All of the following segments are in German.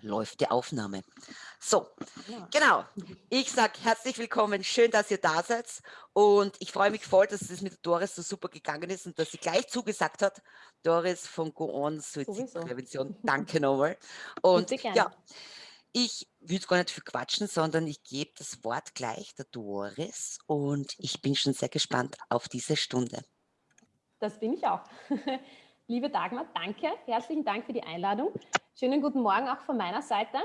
läuft die Aufnahme. So, ja. genau. Ich sage herzlich willkommen, schön, dass ihr da seid. Und ich freue mich voll, dass es mit Doris so super gegangen ist und dass sie gleich zugesagt hat. Doris von Go On Suizidprävention, danke nochmal. Und ja, ich würde gar nicht viel quatschen, sondern ich gebe das Wort gleich der Doris und ich bin schon sehr gespannt auf diese Stunde. Das bin ich auch. Liebe Dagmar, danke. Herzlichen Dank für die Einladung. Schönen guten Morgen auch von meiner Seite.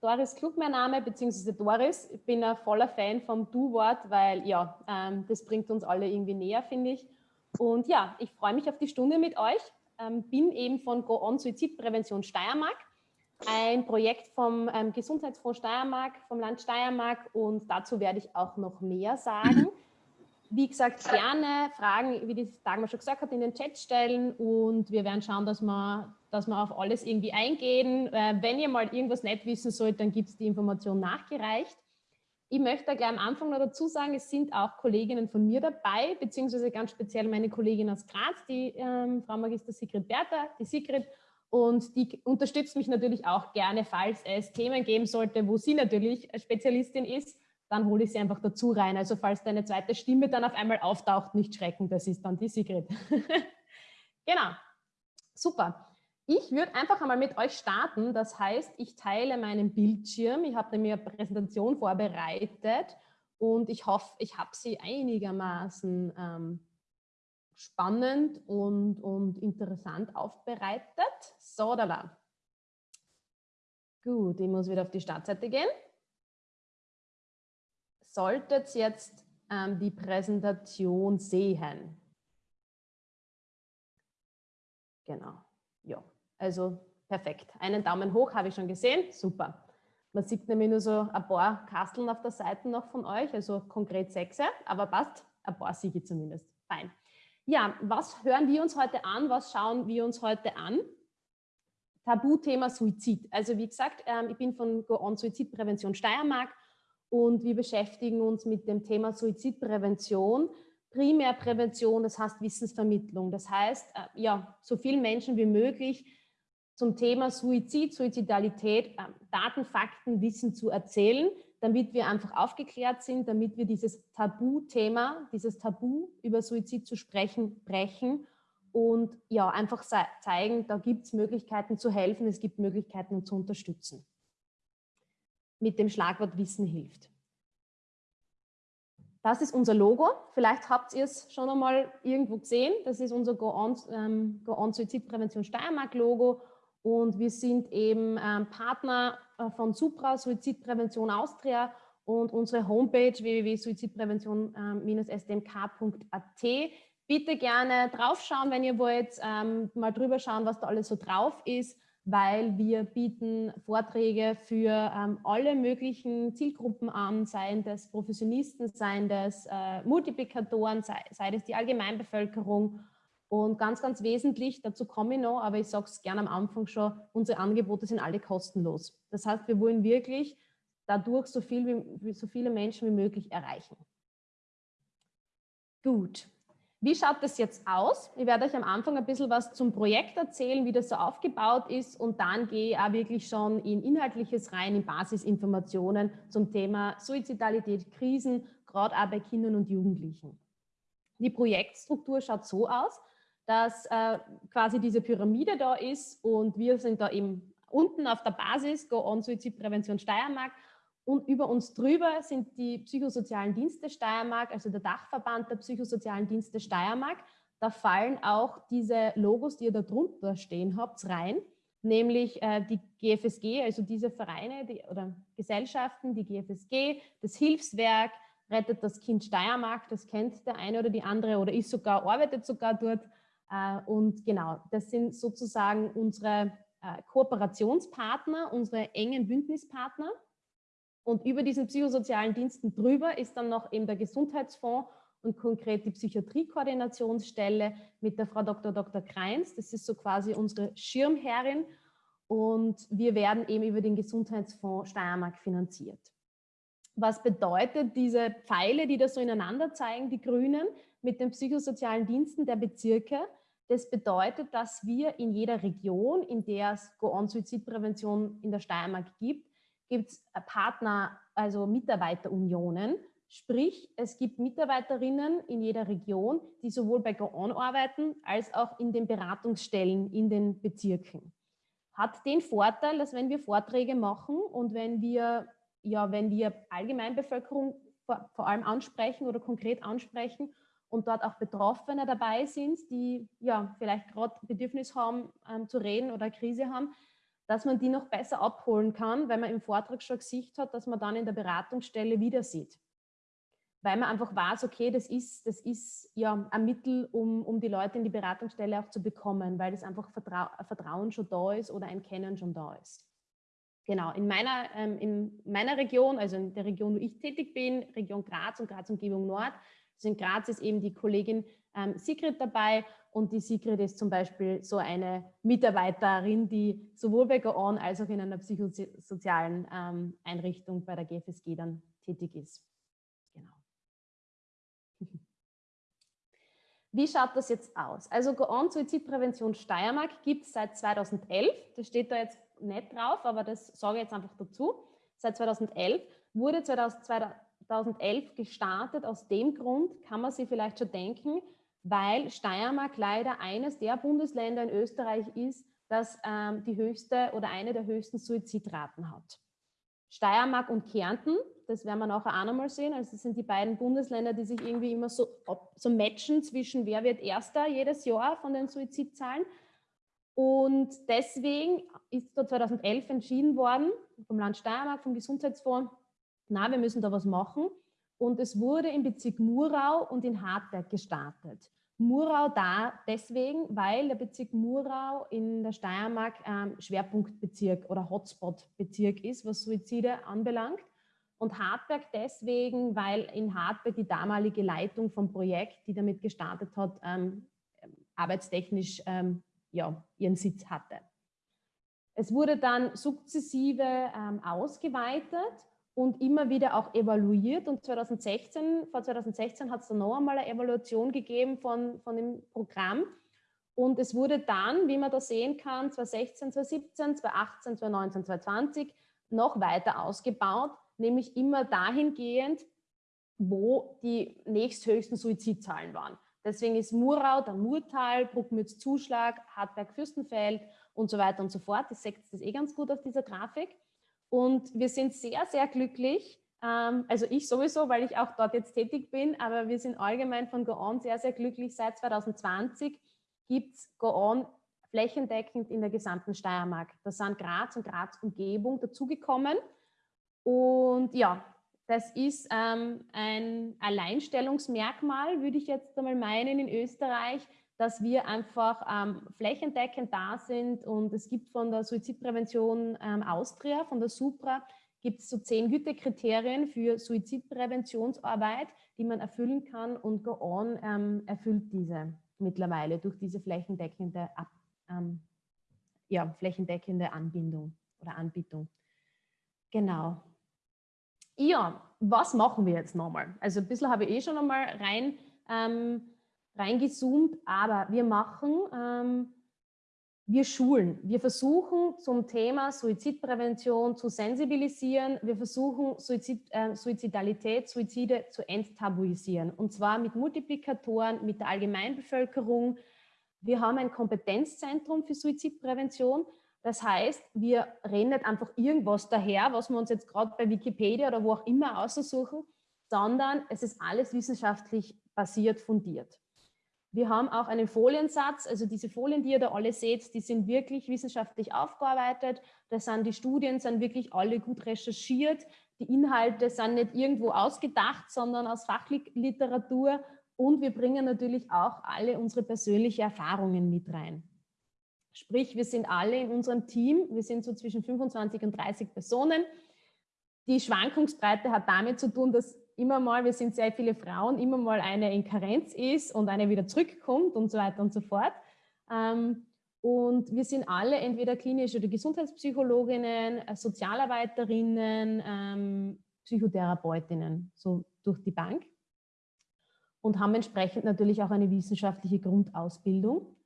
Doris Klug mein Name, beziehungsweise Doris. Ich bin ein voller Fan vom Du-Wort, weil ja, ähm, das bringt uns alle irgendwie näher, finde ich. Und ja, ich freue mich auf die Stunde mit euch. Ähm, bin eben von Go On Suizidprävention Steiermark, ein Projekt vom ähm, Gesundheitsfonds Steiermark, vom Land Steiermark und dazu werde ich auch noch mehr sagen. Wie gesagt, gerne Fragen, wie die Dagmar schon gesagt hat, in den Chat stellen und wir werden schauen, dass wir, dass wir auf alles irgendwie eingehen. Äh, wenn ihr mal irgendwas nicht wissen sollt, dann gibt es die Information nachgereicht. Ich möchte da gleich am Anfang noch dazu sagen, es sind auch Kolleginnen von mir dabei, beziehungsweise ganz speziell meine Kollegin aus Graz, die ähm, Frau Magister Sigrid Bertha, die Sigrid, und die unterstützt mich natürlich auch gerne, falls es Themen geben sollte, wo sie natürlich Spezialistin ist dann hole ich sie einfach dazu rein. Also falls deine zweite Stimme dann auf einmal auftaucht, nicht schrecken, das ist dann die Sigrid. genau, super. Ich würde einfach einmal mit euch starten. Das heißt, ich teile meinen Bildschirm. Ich habe mir eine Präsentation vorbereitet und ich hoffe, ich habe sie einigermaßen ähm, spannend und, und interessant aufbereitet. So, da war. Gut, ich muss wieder auf die Startseite gehen solltet jetzt ähm, die Präsentation sehen. Genau, ja, also perfekt. Einen Daumen hoch habe ich schon gesehen, super. Man sieht nämlich nur so ein paar Kasteln auf der Seite noch von euch, also konkret sechs, aber passt, ein paar Siege zumindest. Fein. Ja, was hören wir uns heute an? Was schauen wir uns heute an? Tabuthema Suizid. Also wie gesagt, ähm, ich bin von Go On Suizidprävention Steiermark und wir beschäftigen uns mit dem Thema Suizidprävention. Primärprävention, das heißt Wissensvermittlung. Das heißt, äh, ja, so vielen Menschen wie möglich zum Thema Suizid, Suizidalität, äh, Daten, Fakten, Wissen zu erzählen, damit wir einfach aufgeklärt sind, damit wir dieses Tabuthema, dieses Tabu über Suizid zu sprechen, brechen und ja, einfach zeigen, da gibt es Möglichkeiten zu helfen, es gibt Möglichkeiten zu unterstützen mit dem Schlagwort Wissen hilft. Das ist unser Logo. Vielleicht habt ihr es schon einmal irgendwo gesehen. Das ist unser Go On, ähm, Go On Suizidprävention Steiermark Logo. Und wir sind eben ähm, Partner äh, von Supra Suizidprävention Austria und unsere Homepage www.suizidprävention-stmk.at. Bitte gerne draufschauen, wenn ihr wollt, ähm, mal drüber schauen, was da alles so drauf ist weil wir bieten Vorträge für ähm, alle möglichen Zielgruppen an, seien das Professionisten, seien das äh, Multiplikatoren, sei, sei das die Allgemeinbevölkerung. Und ganz, ganz wesentlich, dazu komme ich noch, aber ich sage es gerne am Anfang schon, unsere Angebote sind alle kostenlos. Das heißt, wir wollen wirklich dadurch so, viel wie, so viele Menschen wie möglich erreichen. Gut, wie schaut das jetzt aus? Ich werde euch am Anfang ein bisschen was zum Projekt erzählen, wie das so aufgebaut ist und dann gehe ich auch wirklich schon in Inhaltliches rein, in Basisinformationen zum Thema Suizidalität, Krisen, gerade auch bei Kindern und Jugendlichen. Die Projektstruktur schaut so aus, dass äh, quasi diese Pyramide da ist und wir sind da eben unten auf der Basis, Go On Suizidprävention Steiermark und über uns drüber sind die psychosozialen Dienste Steiermark, also der Dachverband der psychosozialen Dienste Steiermark. Da fallen auch diese Logos, die ihr da drunter stehen habt, rein, nämlich äh, die GFSG, also diese Vereine die, oder Gesellschaften, die GFSG, das Hilfswerk, Rettet das Kind Steiermark, das kennt der eine oder die andere oder ist sogar, arbeitet sogar dort. Äh, und genau, das sind sozusagen unsere äh, Kooperationspartner, unsere engen Bündnispartner. Und über diesen psychosozialen Diensten drüber ist dann noch eben der Gesundheitsfonds und konkret die Psychiatriekoordinationsstelle mit der Frau Dr. Dr. Kreins. Das ist so quasi unsere Schirmherrin. Und wir werden eben über den Gesundheitsfonds Steiermark finanziert. Was bedeutet diese Pfeile, die da so ineinander zeigen, die Grünen, mit den psychosozialen Diensten der Bezirke? Das bedeutet, dass wir in jeder Region, in der es Go-On-Suizidprävention in der Steiermark gibt, gibt es Partner, also Mitarbeiterunionen. Sprich, es gibt Mitarbeiterinnen in jeder Region, die sowohl bei Go-On arbeiten, als auch in den Beratungsstellen in den Bezirken. Hat den Vorteil, dass wenn wir Vorträge machen und wenn wir, ja, wenn wir Allgemeinbevölkerung vor, vor allem ansprechen oder konkret ansprechen und dort auch Betroffene dabei sind, die ja vielleicht gerade Bedürfnis haben ähm, zu reden oder Krise haben, dass man die noch besser abholen kann, weil man im Vortrag schon Gesicht hat, dass man dann in der Beratungsstelle wieder sieht. Weil man einfach weiß, okay, das ist, das ist ja ein Mittel, um, um die Leute in die Beratungsstelle auch zu bekommen, weil das einfach Vertrau Vertrauen schon da ist oder ein Kennen schon da ist. Genau, in meiner, ähm, in meiner Region, also in der Region, wo ich tätig bin, Region Graz und Graz-Umgebung Nord, also in Graz ist eben die Kollegin ähm, Sigrid dabei und die Sigrid ist zum Beispiel so eine Mitarbeiterin, die sowohl bei Go-On als auch in einer psychosozialen ähm, Einrichtung bei der GFSG dann tätig ist. Genau. Wie schaut das jetzt aus? Also Go-On Suizidprävention Steiermark gibt es seit 2011. Das steht da jetzt nicht drauf, aber das sage ich jetzt einfach dazu. Seit 2011 wurde 2011 gestartet. Aus dem Grund kann man sich vielleicht schon denken, weil Steiermark leider eines der Bundesländer in Österreich ist, das ähm, die höchste oder eine der höchsten Suizidraten hat. Steiermark und Kärnten, das werden wir nachher auch nochmal sehen, also das sind die beiden Bundesländer, die sich irgendwie immer so, so matchen zwischen wer wird Erster jedes Jahr von den Suizidzahlen. Und deswegen ist da 2011 entschieden worden, vom Land Steiermark, vom Gesundheitsfonds, na, wir müssen da was machen. Und es wurde im Bezirk Murau und in Hartberg gestartet. Murau da deswegen, weil der Bezirk Murau in der Steiermark ähm, Schwerpunktbezirk oder Hotspot-Bezirk ist, was Suizide anbelangt. Und Hartberg deswegen, weil in Hartberg die damalige Leitung vom Projekt, die damit gestartet hat, ähm, arbeitstechnisch ähm, ja, ihren Sitz hatte. Es wurde dann sukzessive ähm, ausgeweitet und immer wieder auch evaluiert. Und 2016, vor 2016 hat es dann noch einmal eine Evaluation gegeben von, von dem Programm. Und es wurde dann, wie man da sehen kann, 2016, 2017, 2018, 2019, 2020 noch weiter ausgebaut, nämlich immer dahingehend, wo die nächsthöchsten Suizidzahlen waren. Deswegen ist Murau, dann Murtal, Bruckmütz, Zuschlag, Hartberg, Fürstenfeld und so weiter und so fort. Das seht ihr eh ganz gut auf dieser Grafik. Und wir sind sehr, sehr glücklich, ähm, also ich sowieso, weil ich auch dort jetzt tätig bin, aber wir sind allgemein von Go-On sehr, sehr glücklich. Seit 2020 gibt es Go-On flächendeckend in der gesamten Steiermark. Da sind Graz und Graz Umgebung dazugekommen. Und ja, das ist ähm, ein Alleinstellungsmerkmal, würde ich jetzt einmal meinen, in Österreich, dass wir einfach ähm, flächendeckend da sind und es gibt von der Suizidprävention ähm, Austria, von der Supra, gibt es so zehn Gütekriterien für Suizidpräventionsarbeit, die man erfüllen kann und Go On ähm, erfüllt diese mittlerweile durch diese flächendeckende, Ab, ähm, ja, flächendeckende Anbindung oder Anbietung. Genau. Ja, was machen wir jetzt nochmal? Also ein bisschen habe ich eh schon einmal rein ähm, reingezoomt, aber wir machen, ähm, wir schulen, wir versuchen zum Thema Suizidprävention zu sensibilisieren, wir versuchen Suizid, äh, Suizidalität, Suizide zu enttabuisieren und zwar mit Multiplikatoren, mit der Allgemeinbevölkerung. Wir haben ein Kompetenzzentrum für Suizidprävention, das heißt, wir reden nicht einfach irgendwas daher, was wir uns jetzt gerade bei Wikipedia oder wo auch immer aussuchen, sondern es ist alles wissenschaftlich basiert, fundiert. Wir haben auch einen Foliensatz, also diese Folien, die ihr da alle seht, die sind wirklich wissenschaftlich aufgearbeitet. Das sind die Studien, sind wirklich alle gut recherchiert. Die Inhalte sind nicht irgendwo ausgedacht, sondern aus Fachliteratur. Und wir bringen natürlich auch alle unsere persönlichen Erfahrungen mit rein. Sprich, wir sind alle in unserem Team, wir sind so zwischen 25 und 30 Personen. Die Schwankungsbreite hat damit zu tun, dass immer mal, wir sind sehr viele Frauen, immer mal eine in Karenz ist und eine wieder zurückkommt und so weiter und so fort. Ähm, und wir sind alle entweder klinische oder Gesundheitspsychologinnen, äh, Sozialarbeiterinnen, ähm, Psychotherapeutinnen, so durch die Bank. Und haben entsprechend natürlich auch eine wissenschaftliche Grundausbildung.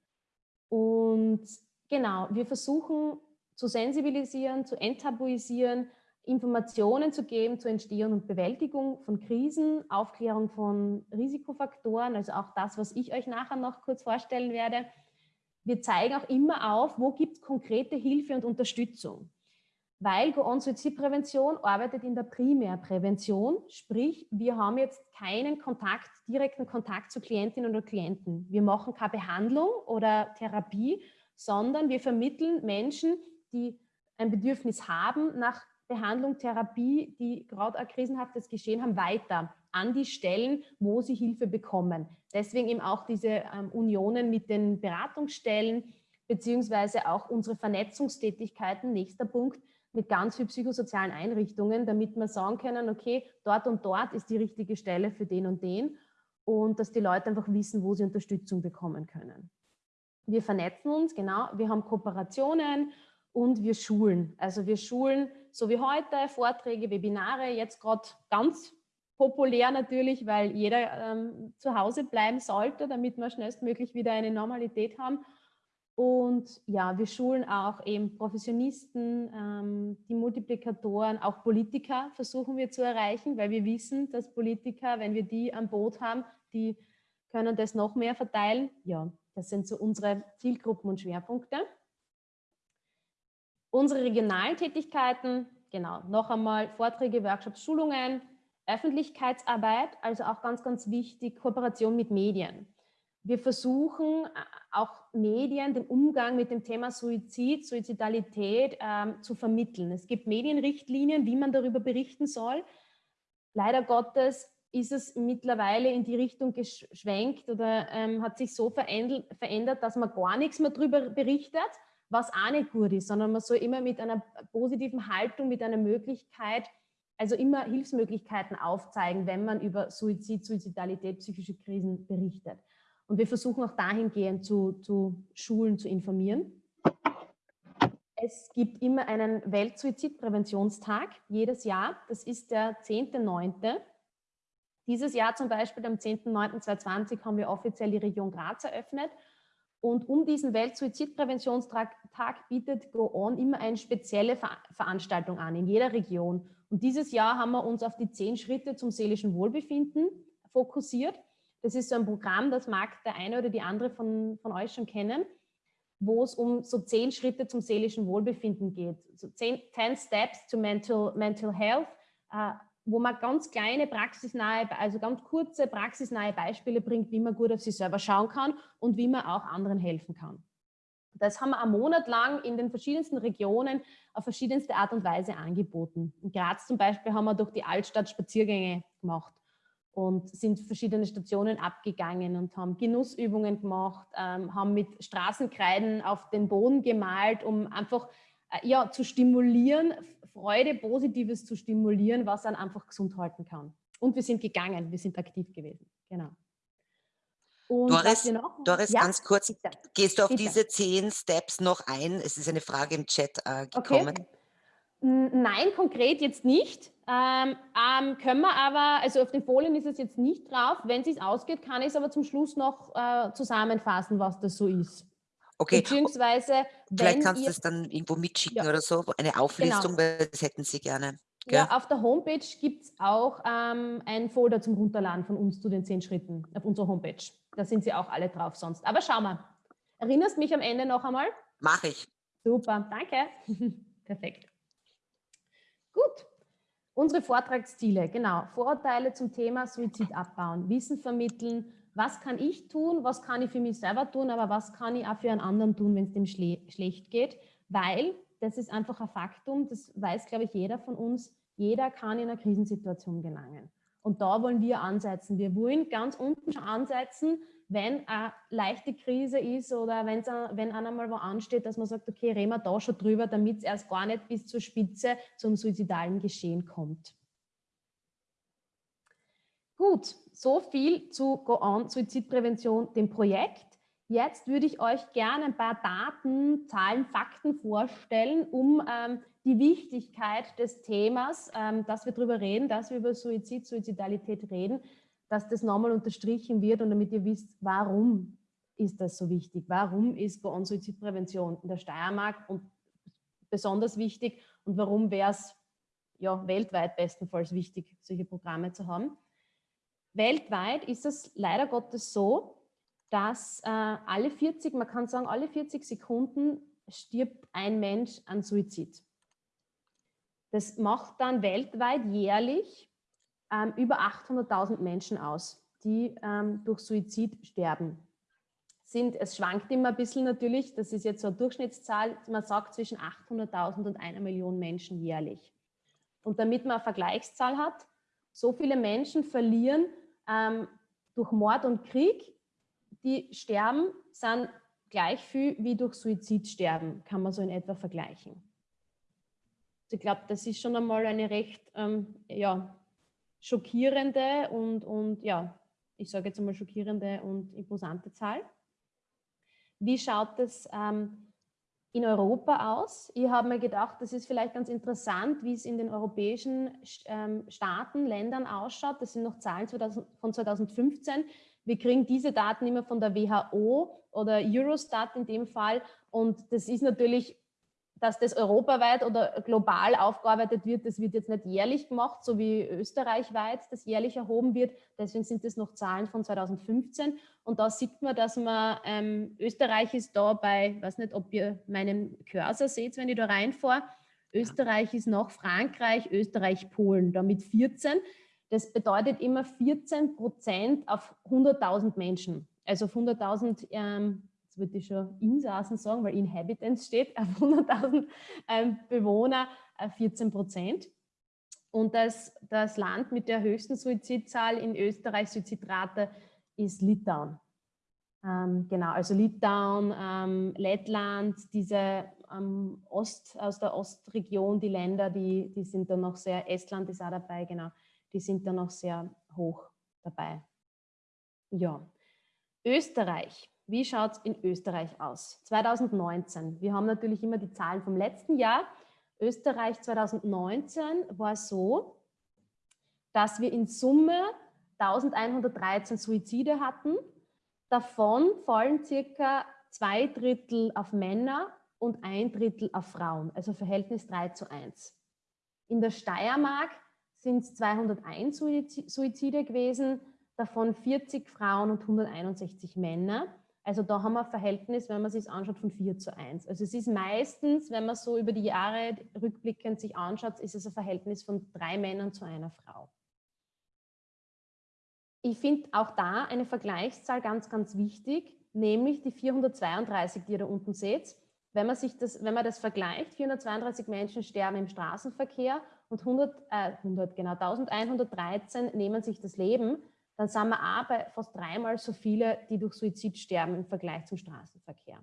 Und genau, wir versuchen zu sensibilisieren, zu enttabuisieren, Informationen zu geben zur Entstehung und Bewältigung von Krisen, Aufklärung von Risikofaktoren, also auch das, was ich euch nachher noch kurz vorstellen werde. Wir zeigen auch immer auf, wo gibt es konkrete Hilfe und Unterstützung. Weil Go-On-Suizidprävention arbeitet in der Primärprävention, sprich, wir haben jetzt keinen Kontakt, direkten Kontakt zu Klientinnen oder Klienten. Wir machen keine Behandlung oder Therapie, sondern wir vermitteln Menschen, die ein Bedürfnis haben nach Behandlung, Therapie, die gerade ein krisenhaftes Geschehen haben, weiter an die Stellen, wo sie Hilfe bekommen. Deswegen eben auch diese ähm, Unionen mit den Beratungsstellen, beziehungsweise auch unsere Vernetzungstätigkeiten, nächster Punkt, mit ganz vielen psychosozialen Einrichtungen, damit wir sagen können, okay, dort und dort ist die richtige Stelle für den und den und dass die Leute einfach wissen, wo sie Unterstützung bekommen können. Wir vernetzen uns, genau, wir haben Kooperationen und wir schulen. Also wir schulen, so wie heute, Vorträge, Webinare, jetzt gerade ganz populär natürlich, weil jeder ähm, zu Hause bleiben sollte, damit wir schnellstmöglich wieder eine Normalität haben. Und ja, wir schulen auch eben Professionisten, ähm, die Multiplikatoren, auch Politiker versuchen wir zu erreichen, weil wir wissen, dass Politiker, wenn wir die am Boot haben, die können das noch mehr verteilen. Ja, das sind so unsere Zielgruppen und Schwerpunkte. Unsere regionalen Tätigkeiten, genau, noch einmal Vorträge, Workshops, Schulungen, Öffentlichkeitsarbeit, also auch ganz, ganz wichtig, Kooperation mit Medien. Wir versuchen äh, auch Medien den Umgang mit dem Thema Suizid, Suizidalität ähm, zu vermitteln. Es gibt Medienrichtlinien, wie man darüber berichten soll. Leider Gottes ist es mittlerweile in die Richtung geschwenkt oder ähm, hat sich so verändert, dass man gar nichts mehr darüber berichtet, was auch nicht gut ist, sondern man soll immer mit einer positiven Haltung, mit einer Möglichkeit, also immer Hilfsmöglichkeiten aufzeigen, wenn man über Suizid, Suizidalität, psychische Krisen berichtet. Und wir versuchen auch dahingehend zu, zu Schulen zu informieren. Es gibt immer einen Weltsuizidpräventionstag jedes Jahr. Das ist der 10.9. Dieses Jahr zum Beispiel am 10.9.2020 haben wir offiziell die Region Graz eröffnet. Und um diesen Weltsuizidpräventionstag bietet Go On immer eine spezielle Ver Veranstaltung an in jeder Region. Und dieses Jahr haben wir uns auf die zehn Schritte zum seelischen Wohlbefinden fokussiert. Das ist so ein Programm, das mag der eine oder die andere von, von euch schon kennen, wo es um so zehn Schritte zum seelischen Wohlbefinden geht. So zehn, ten Steps to Mental, mental Health, äh, wo man ganz kleine praxisnahe, also ganz kurze praxisnahe Beispiele bringt, wie man gut auf sich selber schauen kann und wie man auch anderen helfen kann. Das haben wir einen Monat lang in den verschiedensten Regionen auf verschiedenste Art und Weise angeboten. In Graz zum Beispiel haben wir durch die Altstadt Spaziergänge gemacht und sind verschiedene Stationen abgegangen und haben Genussübungen gemacht, ähm, haben mit Straßenkreiden auf den Boden gemalt, um einfach äh, ja, zu stimulieren, Freude, Positives zu stimulieren, was dann einfach gesund halten kann. Und wir sind gegangen, wir sind aktiv gewesen. Genau. Und Doris, Doris ja, ganz kurz, bitte. gehst du auf bitte. diese zehn Steps noch ein? Es ist eine Frage im Chat äh, gekommen. Okay. Nein, konkret jetzt nicht. Ähm, ähm, können wir aber, also auf den Folien ist es jetzt nicht drauf. Wenn es sich ausgeht, kann ich es aber zum Schluss noch äh, zusammenfassen, was das so ist. Okay. Beziehungsweise, Vielleicht kannst du es dann irgendwo mitschicken ja. oder so, eine Auflistung, genau. weil das hätten Sie gerne. Gell? Ja, auf der Homepage gibt es auch ähm, ein Folder zum Runterladen von uns zu den zehn Schritten auf unserer Homepage. Da sind sie auch alle drauf sonst. Aber schau mal. Erinnerst mich am Ende noch einmal? Mach ich. Super, danke. Perfekt. Gut. Unsere Vortragsziele, genau. Vorurteile zum Thema Suizid abbauen, Wissen vermitteln, was kann ich tun, was kann ich für mich selber tun, aber was kann ich auch für einen anderen tun, wenn es dem schle schlecht geht, weil das ist einfach ein Faktum, das weiß, glaube ich, jeder von uns, jeder kann in einer Krisensituation gelangen. Und da wollen wir ansetzen. Wir wollen ganz unten schon ansetzen, wenn eine leichte Krise ist oder wenn's, wenn einer mal wo ansteht, dass man sagt, okay, reden wir da schon drüber, damit es erst gar nicht bis zur Spitze zum suizidalen Geschehen kommt. Gut, so viel zu Go On Suizidprävention, dem Projekt. Jetzt würde ich euch gerne ein paar Daten, Zahlen, Fakten vorstellen, um ähm, die Wichtigkeit des Themas, ähm, dass wir darüber reden, dass wir über Suizid, Suizidalität reden, dass das nochmal unterstrichen wird und damit ihr wisst, warum. ist das so wichtig? Warum ist bei uns Suizidprävention in der Steiermark und besonders wichtig und warum wäre es ja, weltweit bestenfalls wichtig, solche Programme zu haben? Weltweit ist es leider Gottes so, dass äh, alle 40, man kann sagen, alle 40 Sekunden stirbt ein Mensch an Suizid. Das macht dann weltweit jährlich ähm, über 800.000 Menschen aus, die ähm, durch Suizid sterben. Sind, es schwankt immer ein bisschen natürlich, das ist jetzt so eine Durchschnittszahl, man sagt zwischen 800.000 und einer Million Menschen jährlich. Und damit man eine Vergleichszahl hat, so viele Menschen verlieren ähm, durch Mord und Krieg, die sterben, sind gleich viel wie durch Suizid sterben, kann man so in etwa vergleichen. Ich glaube, das ist schon einmal eine recht ähm, ja, schockierende und, und ja, ich sage jetzt einmal schockierende und imposante Zahl. Wie schaut es ähm, in Europa aus? Ich habe mir gedacht, das ist vielleicht ganz interessant, wie es in den europäischen ähm, Staaten, Ländern ausschaut. Das sind noch Zahlen 2000, von 2015. Wir kriegen diese Daten immer von der WHO oder Eurostat in dem Fall. Und das ist natürlich dass das europaweit oder global aufgearbeitet wird, das wird jetzt nicht jährlich gemacht, so wie österreichweit das jährlich erhoben wird. Deswegen sind das noch Zahlen von 2015. Und da sieht man, dass man, ähm, Österreich ist da bei, weiß nicht, ob ihr meinen Cursor seht, wenn ich da reinfahre. Österreich ist nach Frankreich, Österreich, Polen, damit 14. Das bedeutet immer 14 Prozent auf 100.000 Menschen. Also auf 100.000 ähm, würde ich schon Insassen sagen, weil Inhabitants steht, auf 100.000 ähm, Bewohner 14 äh, Prozent. Und das, das Land mit der höchsten Suizidzahl in Österreich, Suizidrate, ist Litauen. Ähm, genau, also Litauen, ähm, Lettland, diese ähm, Ost, aus der Ostregion, die Länder, die, die sind da noch sehr, Estland ist auch dabei, genau, die sind da noch sehr hoch dabei. Ja, Österreich wie schaut es in Österreich aus? 2019. Wir haben natürlich immer die Zahlen vom letzten Jahr. Österreich 2019 war so, dass wir in Summe 1113 Suizide hatten. Davon fallen circa zwei Drittel auf Männer und ein Drittel auf Frauen, also Verhältnis 3 zu 1. In der Steiermark sind es 201 Suizide gewesen, davon 40 Frauen und 161 Männer. Also da haben wir ein Verhältnis, wenn man sich anschaut, von 4 zu 1. Also es ist meistens, wenn man so über die Jahre rückblickend sich anschaut, ist es ein Verhältnis von drei Männern zu einer Frau. Ich finde auch da eine Vergleichszahl ganz, ganz wichtig, nämlich die 432, die ihr da unten seht. Wenn man, sich das, wenn man das vergleicht, 432 Menschen sterben im Straßenverkehr und 100, äh, 100, genau, 1113 nehmen sich das Leben, dann sind wir auch bei fast dreimal so viele, die durch Suizid sterben im Vergleich zum Straßenverkehr.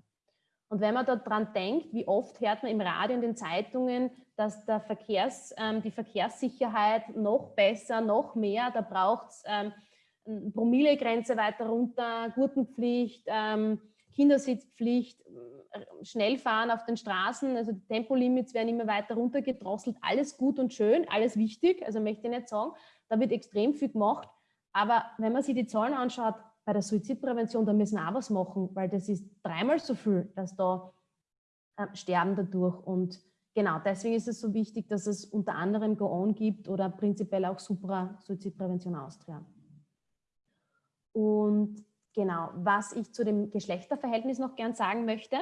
Und wenn man daran denkt, wie oft hört man im Radio und den Zeitungen, dass der Verkehrs, ähm, die Verkehrssicherheit noch besser, noch mehr, da braucht es ähm, Promillegrenze weiter runter, Gurtenpflicht, ähm, Kindersitzpflicht, äh, Schnellfahren auf den Straßen, also die Tempolimits werden immer weiter runtergedrosselt, alles gut und schön, alles wichtig, also möchte ich nicht sagen, da wird extrem viel gemacht, aber wenn man sich die Zahlen anschaut, bei der Suizidprävention, da müssen wir auch was machen, weil das ist dreimal so viel, dass da äh, sterben dadurch. Und genau, deswegen ist es so wichtig, dass es unter anderem Go On gibt oder prinzipiell auch Supra Suizidprävention Austria. Und genau, was ich zu dem Geschlechterverhältnis noch gern sagen möchte,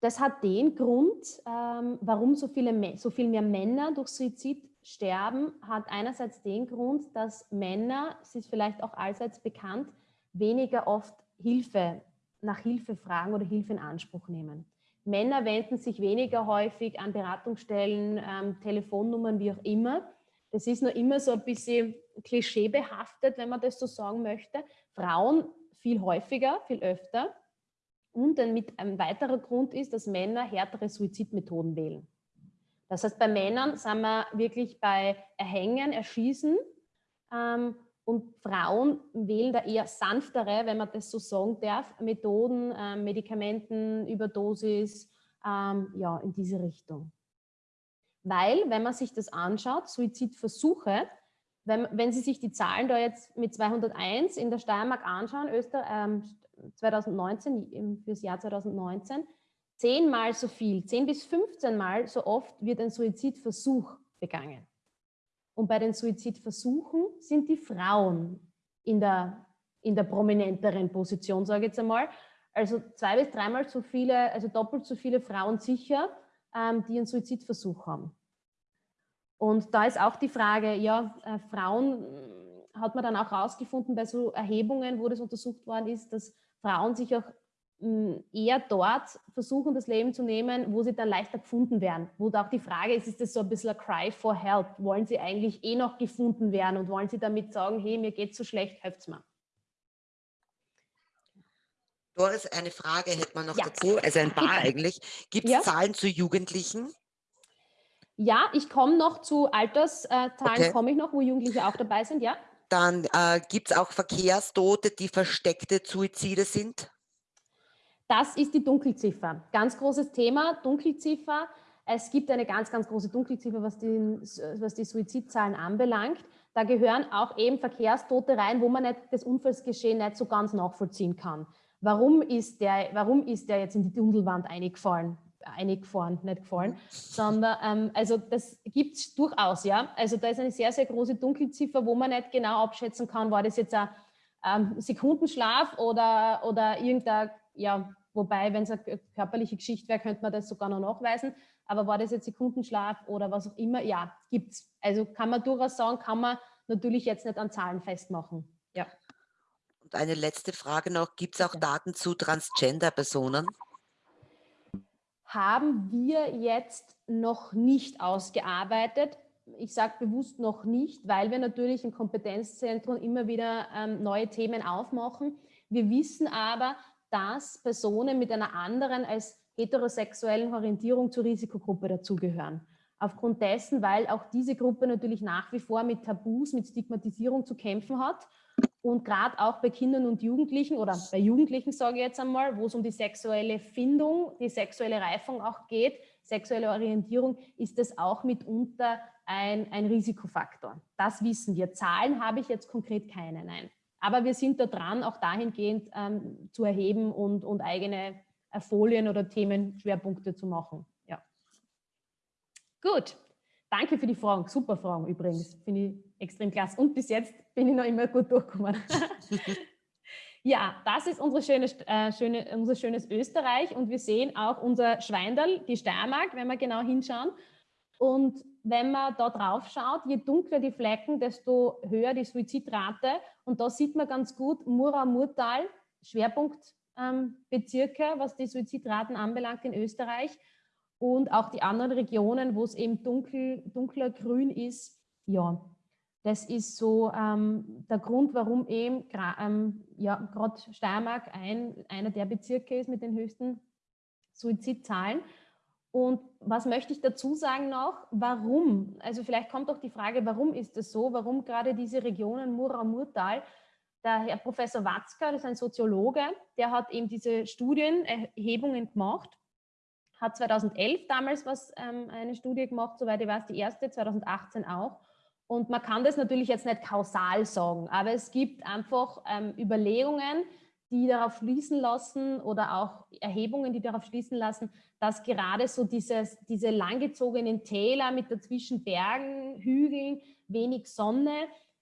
das hat den Grund, ähm, warum so, viele, so viel mehr Männer durch Suizid sterben, hat einerseits den Grund, dass Männer, es ist vielleicht auch allseits bekannt, weniger oft Hilfe, nach Hilfe fragen oder Hilfe in Anspruch nehmen. Männer wenden sich weniger häufig an Beratungsstellen, ähm, Telefonnummern, wie auch immer. Das ist nur immer so ein bisschen klischeebehaftet, wenn man das so sagen möchte. Frauen viel häufiger, viel öfter. Und ein, mit, ein weiterer Grund ist, dass Männer härtere Suizidmethoden wählen. Das heißt, bei Männern sind wir wirklich bei Erhängen, Erschießen ähm, und Frauen wählen da eher sanftere, wenn man das so sagen darf, Methoden, ähm, Medikamenten, Überdosis, ähm, ja, in diese Richtung. Weil, wenn man sich das anschaut, Suizidversuche, wenn, wenn Sie sich die Zahlen da jetzt mit 201 in der Steiermark anschauen, Öster, ähm, 2019, fürs Jahr 2019, zehnmal so viel, zehn bis 15 Mal so oft wird ein Suizidversuch begangen. Und bei den Suizidversuchen sind die Frauen in der, in der prominenteren Position, sage ich jetzt einmal. Also zwei bis dreimal so viele, also doppelt so viele Frauen sicher, ähm, die einen Suizidversuch haben. Und da ist auch die Frage, ja, äh, Frauen äh, hat man dann auch herausgefunden bei so Erhebungen, wo das untersucht worden ist, dass Frauen sich auch eher dort versuchen, das Leben zu nehmen, wo sie dann leichter gefunden werden. Wo da auch die Frage ist, ist das so ein bisschen ein Cry for Help? Wollen sie eigentlich eh noch gefunden werden und wollen sie damit sagen, hey, mir geht so schlecht, helft's mir? Doris, eine Frage hätte man noch ja. dazu, also ein paar eigentlich. Gibt es ja. Zahlen zu Jugendlichen? Ja, ich komme noch zu Alterszahlen, okay. komme ich noch, wo Jugendliche auch dabei sind, ja. Dann äh, gibt es auch Verkehrstote, die versteckte Suizide sind? Das ist die Dunkelziffer. Ganz großes Thema, Dunkelziffer. Es gibt eine ganz, ganz große Dunkelziffer, was die, was die Suizidzahlen anbelangt. Da gehören auch eben Verkehrstote rein, wo man nicht das Unfallsgeschehen nicht so ganz nachvollziehen kann. Warum ist der, warum ist der jetzt in die Dunkelwand eingefallen? eingefahren, nicht gefallen, sondern ähm, also das gibt es durchaus, ja. Also da ist eine sehr, sehr große Dunkelziffer, wo man nicht genau abschätzen kann, war das jetzt ein ähm, Sekundenschlaf oder, oder irgendein ja, Wobei, wenn es eine körperliche Geschichte wäre, könnte man das sogar noch nachweisen. Aber war das jetzt Sekundenschlaf oder was auch immer? Ja, gibt es. Also kann man durchaus sagen, kann man natürlich jetzt nicht an Zahlen festmachen. Ja. Und eine letzte Frage noch, gibt es auch ja. Daten zu Transgender-Personen? Haben wir jetzt noch nicht ausgearbeitet. Ich sage bewusst noch nicht, weil wir natürlich im Kompetenzzentrum immer wieder ähm, neue Themen aufmachen. Wir wissen aber, dass Personen mit einer anderen als heterosexuellen Orientierung zur Risikogruppe dazugehören. Aufgrund dessen, weil auch diese Gruppe natürlich nach wie vor mit Tabus, mit Stigmatisierung zu kämpfen hat. Und gerade auch bei Kindern und Jugendlichen oder bei Jugendlichen, sage ich jetzt einmal, wo es um die sexuelle Findung, die sexuelle Reifung auch geht, sexuelle Orientierung, ist das auch mitunter ein, ein Risikofaktor. Das wissen wir. Zahlen habe ich jetzt konkret keine, nein. Aber wir sind da dran, auch dahingehend ähm, zu erheben und, und eigene äh, Folien oder Themenschwerpunkte zu machen. Ja. Gut, danke für die Fragen. Super Fragen übrigens, finde ich extrem klasse. Und bis jetzt bin ich noch immer gut durchgekommen. ja, das ist unsere schöne, äh, schöne, unser schönes Österreich und wir sehen auch unser Schweindal, die Steiermark, wenn wir genau hinschauen. Und wenn man da drauf schaut, je dunkler die Flecken, desto höher die Suizidrate. Und da sieht man ganz gut Mura-Murtal, Schwerpunktbezirke, ähm, was die Suizidraten anbelangt in Österreich. Und auch die anderen Regionen, wo es eben dunkel, dunkler grün ist. Ja, das ist so ähm, der Grund, warum eben ähm, ja, gerade Steiermark ein, einer der Bezirke ist mit den höchsten Suizidzahlen. Und was möchte ich dazu sagen noch? Warum? Also vielleicht kommt auch die Frage, warum ist es so? Warum gerade diese Regionen Mura-Murtal? Der Herr Professor Watzka, das ist ein Soziologe, der hat eben diese Studienerhebungen gemacht, hat 2011 damals was, ähm, eine Studie gemacht, soweit ich weiß, die erste, 2018 auch. Und man kann das natürlich jetzt nicht kausal sagen, aber es gibt einfach ähm, Überlegungen, die darauf schließen lassen oder auch Erhebungen, die darauf schließen lassen, dass gerade so dieses, diese langgezogenen Täler mit dazwischen Bergen, Hügeln, wenig Sonne,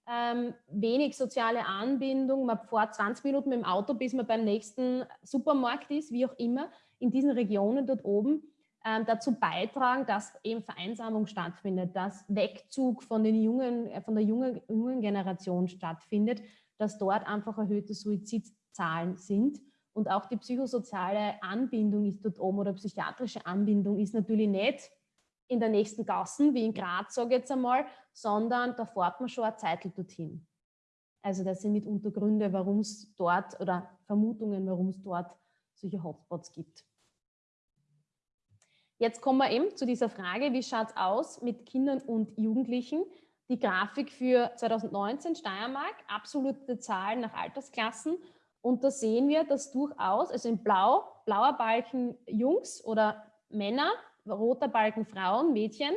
ähm, wenig soziale Anbindung, man fährt 20 Minuten mit dem Auto, bis man beim nächsten Supermarkt ist, wie auch immer, in diesen Regionen dort oben, ähm, dazu beitragen, dass eben Vereinsamung stattfindet, dass Wegzug von, den jungen, äh, von der jungen, jungen Generation stattfindet, dass dort einfach erhöhte Suizid Zahlen sind. Und auch die psychosoziale Anbindung ist dort oben oder psychiatrische Anbindung ist natürlich nicht in der nächsten Gassen, wie in Graz, sage ich jetzt einmal, sondern da fährt man schon eine Zeit dorthin. Also das sind mitunter Gründe, warum es dort oder Vermutungen, warum es dort solche Hotspots gibt. Jetzt kommen wir eben zu dieser Frage, wie schaut es aus mit Kindern und Jugendlichen? Die Grafik für 2019 Steiermark, absolute Zahlen nach Altersklassen und da sehen wir, dass durchaus, also in Blau, blauer Balken Jungs oder Männer, roter Balken Frauen, Mädchen.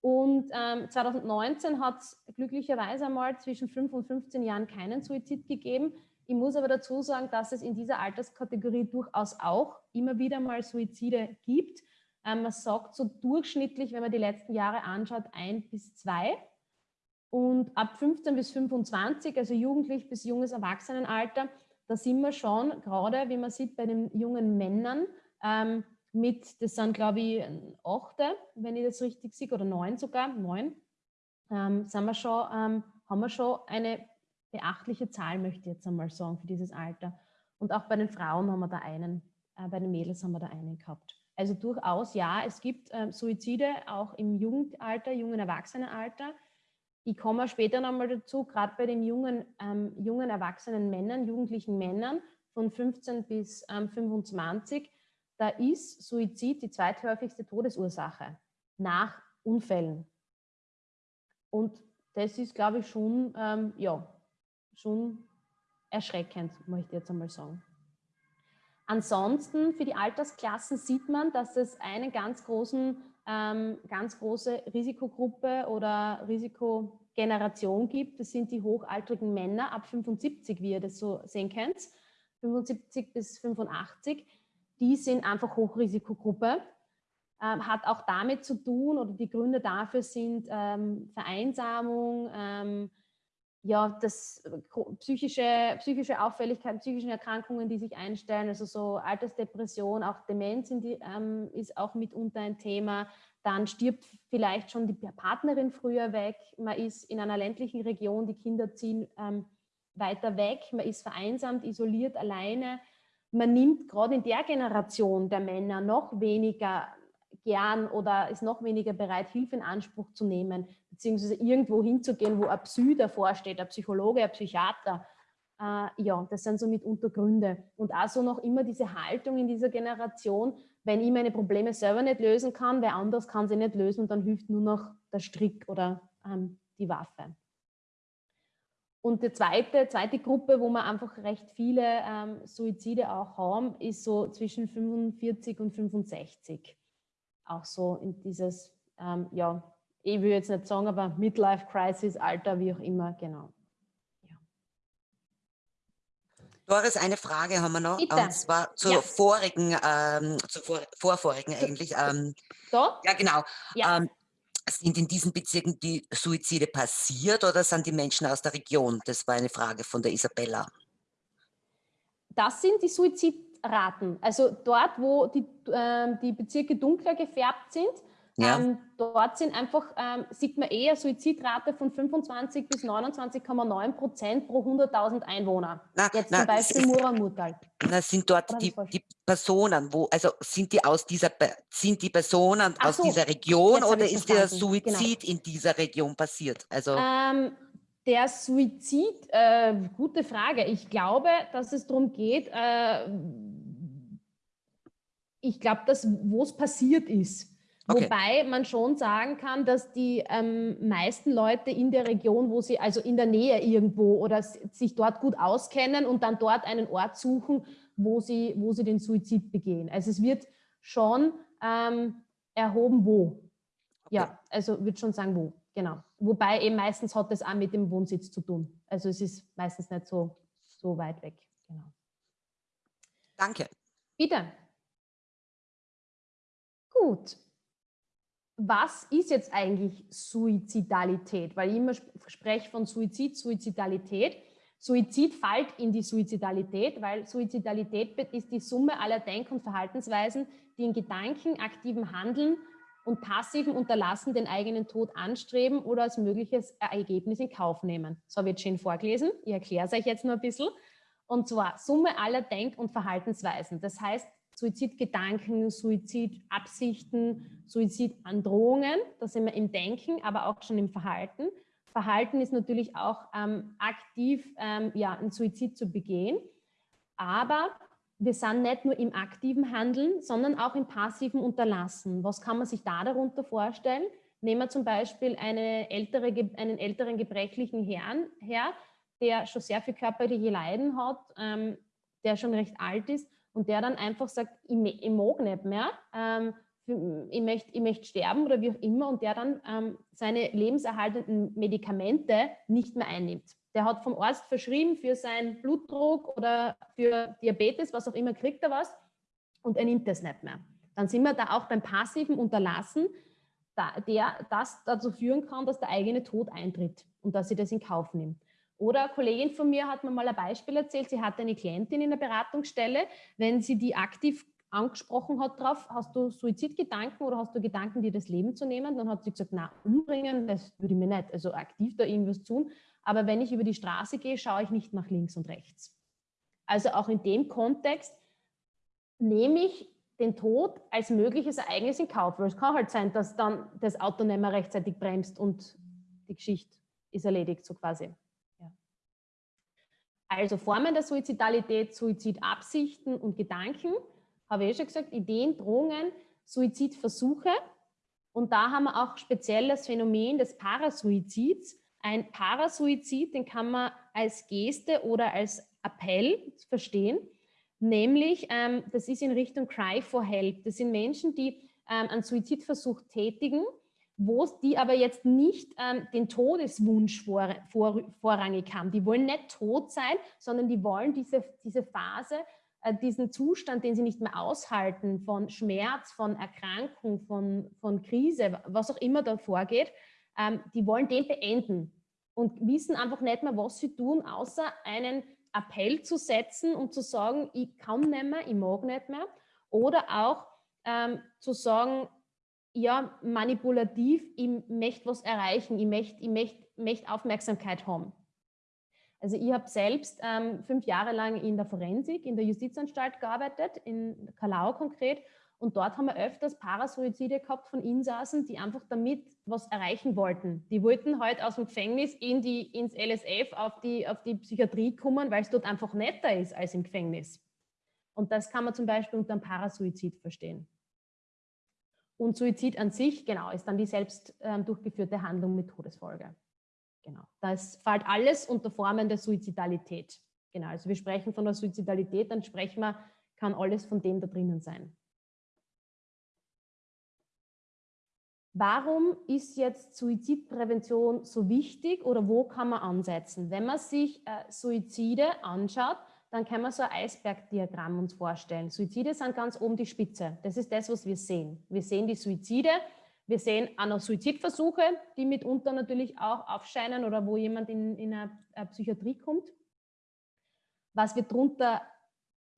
Und ähm, 2019 hat es glücklicherweise einmal zwischen 5 und 15 Jahren keinen Suizid gegeben. Ich muss aber dazu sagen, dass es in dieser Alterskategorie durchaus auch immer wieder mal Suizide gibt. Ähm, man sagt so durchschnittlich, wenn man die letzten Jahre anschaut, ein bis zwei. Und ab 15 bis 25, also jugendlich bis junges Erwachsenenalter, da sind wir schon, gerade wie man sieht bei den jungen Männern, ähm, mit, das sind glaube ich achte, wenn ich das richtig sehe, oder neun sogar, neun, ähm, sind wir schon, ähm, haben wir schon eine beachtliche Zahl, möchte ich jetzt einmal sagen, für dieses Alter. Und auch bei den Frauen haben wir da einen, äh, bei den Mädels haben wir da einen gehabt. Also durchaus, ja, es gibt äh, Suizide auch im Jugendalter, jungen Erwachsenenalter. Ich komme später nochmal dazu, gerade bei den jungen, ähm, jungen erwachsenen Männern, jugendlichen Männern von 15 bis ähm, 25, da ist Suizid die zweithäufigste Todesursache nach Unfällen. Und das ist, glaube ich, schon, ähm, ja, schon erschreckend, möchte ich jetzt einmal sagen. Ansonsten für die Altersklassen sieht man, dass es eine ganz, großen, ähm, ganz große Risikogruppe oder Risikogeneration gibt. Das sind die hochaltrigen Männer ab 75, wie ihr das so sehen könnt, 75 bis 85. Die sind einfach Hochrisikogruppe. Ähm, hat auch damit zu tun oder die Gründe dafür sind ähm, Vereinsamung, ähm, ja, das psychische, psychische Auffälligkeiten, psychischen Erkrankungen, die sich einstellen, also so Altersdepression, auch Demenz die, ähm, ist auch mitunter ein Thema. Dann stirbt vielleicht schon die Partnerin früher weg. Man ist in einer ländlichen Region, die Kinder ziehen ähm, weiter weg. Man ist vereinsamt, isoliert, alleine. Man nimmt gerade in der Generation der Männer noch weniger gern oder ist noch weniger bereit, Hilfe in Anspruch zu nehmen, beziehungsweise irgendwo hinzugehen, wo ein Psy davor steht, ein Psychologe, ein Psychiater. Äh, ja, das sind so mitunter Gründe. Und auch so noch immer diese Haltung in dieser Generation, wenn ich meine Probleme selber nicht lösen kann, wer anders kann sie nicht lösen und dann hilft nur noch der Strick oder ähm, die Waffe. Und die zweite, zweite Gruppe, wo wir einfach recht viele ähm, Suizide auch haben, ist so zwischen 45 und 65 auch so in dieses, ähm, ja, ich will jetzt nicht sagen, aber Midlife Crisis, Alter, wie auch immer, genau. Ja. Doris, eine Frage haben wir noch, Bitte. und zwar zur ja. vorigen, ähm, zur vor, vorvorigen eigentlich. Ähm, so? Ja, genau. Ja. Ähm, sind in diesen Bezirken die Suizide passiert oder sind die Menschen aus der Region? Das war eine Frage von der Isabella. Das sind die Suizid Raten. Also dort, wo die, äh, die Bezirke dunkler gefärbt sind, ja. ähm, dort sind einfach, ähm, sieht man eher Suizidrate von 25 bis 29,9 Prozent pro 100.000 Einwohner. Na, Jetzt na, zum Beispiel Muramutal. Na, sind dort die, die, Personen, wo, also sind die aus dieser, sind die Personen Ach aus so, dieser Region oder ist der Suizid genau. in dieser Region passiert? Also ähm, der Suizid, äh, gute Frage. Ich glaube, dass es darum geht, äh, ich glaube, dass wo es passiert ist. Okay. Wobei man schon sagen kann, dass die ähm, meisten Leute in der Region, wo sie, also in der Nähe irgendwo oder sich dort gut auskennen und dann dort einen Ort suchen, wo sie, wo sie den Suizid begehen. Also es wird schon ähm, erhoben, wo. Ja, also würde schon sagen, wo. Genau. Wobei eben meistens hat das auch mit dem Wohnsitz zu tun. Also es ist meistens nicht so, so weit weg. Genau. Danke. Bitte. Gut. Was ist jetzt eigentlich Suizidalität? Weil ich immer spreche von Suizid, Suizidalität. Suizid fällt in die Suizidalität, weil Suizidalität ist die Summe aller Denk- und Verhaltensweisen, die in Gedanken, aktiven Handeln und passiven Unterlassen den eigenen Tod anstreben oder als mögliches Ergebnis in Kauf nehmen. So wird schön vorgelesen. Ich erkläre es euch jetzt nur ein bisschen. Und zwar Summe aller Denk- und Verhaltensweisen. Das heißt, Suizidgedanken, Suizidabsichten, Suizidandrohungen, da sind wir im Denken, aber auch schon im Verhalten. Verhalten ist natürlich auch ähm, aktiv, ähm, ja, einen Suizid zu begehen. Aber wir sind nicht nur im aktiven Handeln, sondern auch im passiven Unterlassen. Was kann man sich da darunter vorstellen? Nehmen wir zum Beispiel eine ältere, einen älteren gebrechlichen Herrn her, der schon sehr viel körperliche Leiden hat, ähm, der schon recht alt ist und der dann einfach sagt, ich, ich mag nicht mehr, ähm, ich, möchte, ich möchte sterben oder wie auch immer und der dann ähm, seine lebenserhaltenden Medikamente nicht mehr einnimmt. Der hat vom Arzt verschrieben für seinen Blutdruck oder für Diabetes, was auch immer, kriegt er was und er nimmt das nicht mehr. Dann sind wir da auch beim passiven Unterlassen, der das dazu führen kann, dass der eigene Tod eintritt und dass sie das in Kauf nimmt. Oder eine Kollegin von mir hat mir mal ein Beispiel erzählt, sie hatte eine Klientin in der Beratungsstelle, wenn sie die aktiv angesprochen hat drauf, hast du Suizidgedanken oder hast du Gedanken, dir das Leben zu nehmen? Dann hat sie gesagt, na, umbringen, das würde ich mir nicht, also aktiv da irgendwas tun. Aber wenn ich über die Straße gehe, schaue ich nicht nach links und rechts. Also auch in dem Kontext nehme ich den Tod als mögliches Ereignis in Kauf. Weil es kann halt sein, dass dann das Auto nicht mehr rechtzeitig bremst und die Geschichte ist erledigt, so quasi. Also Formen der Suizidalität, Suizidabsichten und Gedanken habe ich eh schon gesagt, Ideen, Drohungen, Suizidversuche. Und da haben wir auch speziell das Phänomen des Parasuizids. Ein Parasuizid, den kann man als Geste oder als Appell verstehen. Nämlich, ähm, das ist in Richtung Cry for Help. Das sind Menschen, die ähm, einen Suizidversuch tätigen, wo die aber jetzt nicht ähm, den Todeswunsch vor, vor, vorrangig haben. Die wollen nicht tot sein, sondern die wollen diese, diese Phase äh, diesen Zustand, den sie nicht mehr aushalten, von Schmerz, von Erkrankung, von, von Krise, was auch immer da vorgeht, ähm, die wollen den beenden und wissen einfach nicht mehr, was sie tun, außer einen Appell zu setzen und zu sagen, ich kann nicht mehr, ich mag nicht mehr. Oder auch ähm, zu sagen, ja, manipulativ, ich möchte was erreichen, ich möchte, ich möchte, möchte Aufmerksamkeit haben. Also ich habe selbst ähm, fünf Jahre lang in der Forensik, in der Justizanstalt gearbeitet, in Kalau konkret. Und dort haben wir öfters Parasuizide gehabt von Insassen, die einfach damit was erreichen wollten. Die wollten halt aus dem Gefängnis in die, ins LSF auf die, auf die Psychiatrie kommen, weil es dort einfach netter ist als im Gefängnis. Und das kann man zum Beispiel unter einem Parasuizid verstehen. Und Suizid an sich, genau, ist dann die selbst ähm, durchgeführte Handlung mit Todesfolge. Genau. Das fällt alles unter Formen der Suizidalität. Genau. Also wir sprechen von der Suizidalität, dann sprechen wir, kann alles von dem da drinnen sein. Warum ist jetzt Suizidprävention so wichtig oder wo kann man ansetzen? Wenn man sich äh, Suizide anschaut, dann kann man so ein Eisbergdiagramm uns vorstellen. Suizide sind ganz oben die Spitze. Das ist das, was wir sehen. Wir sehen die Suizide wir sehen auch noch Suizidversuche, die mitunter natürlich auch aufscheinen oder wo jemand in, in eine, eine Psychiatrie kommt. Was wir darunter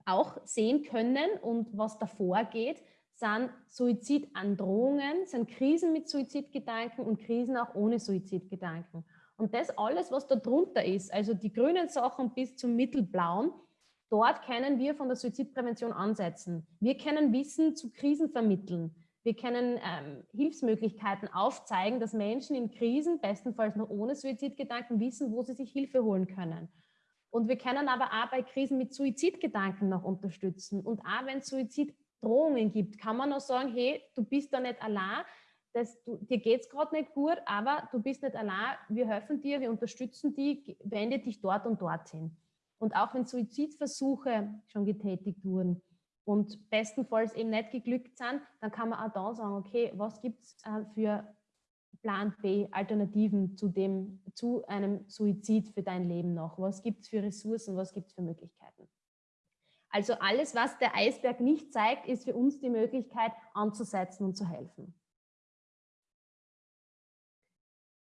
auch sehen können und was davor geht, sind Suizidandrohungen, sind Krisen mit Suizidgedanken und Krisen auch ohne Suizidgedanken. Und das alles, was da drunter ist, also die grünen Sachen bis zum mittelblauen, dort können wir von der Suizidprävention ansetzen. Wir können Wissen zu Krisen vermitteln. Wir können ähm, Hilfsmöglichkeiten aufzeigen, dass Menschen in Krisen, bestenfalls noch ohne Suizidgedanken, wissen, wo sie sich Hilfe holen können. Und wir können aber auch bei Krisen mit Suizidgedanken noch unterstützen. Und auch wenn es Suiziddrohungen gibt, kann man noch sagen, hey, du bist da nicht allein, das, du, dir geht es gerade nicht gut, aber du bist nicht allein, wir helfen dir, wir unterstützen dich, wende dich dort und dorthin. Und auch wenn Suizidversuche schon getätigt wurden, und bestenfalls eben nicht geglückt sind, dann kann man auch da sagen, okay, was gibt es äh, für Plan B, Alternativen zu, dem, zu einem Suizid für dein Leben noch? Was gibt es für Ressourcen, was gibt es für Möglichkeiten? Also alles, was der Eisberg nicht zeigt, ist für uns die Möglichkeit anzusetzen und zu helfen.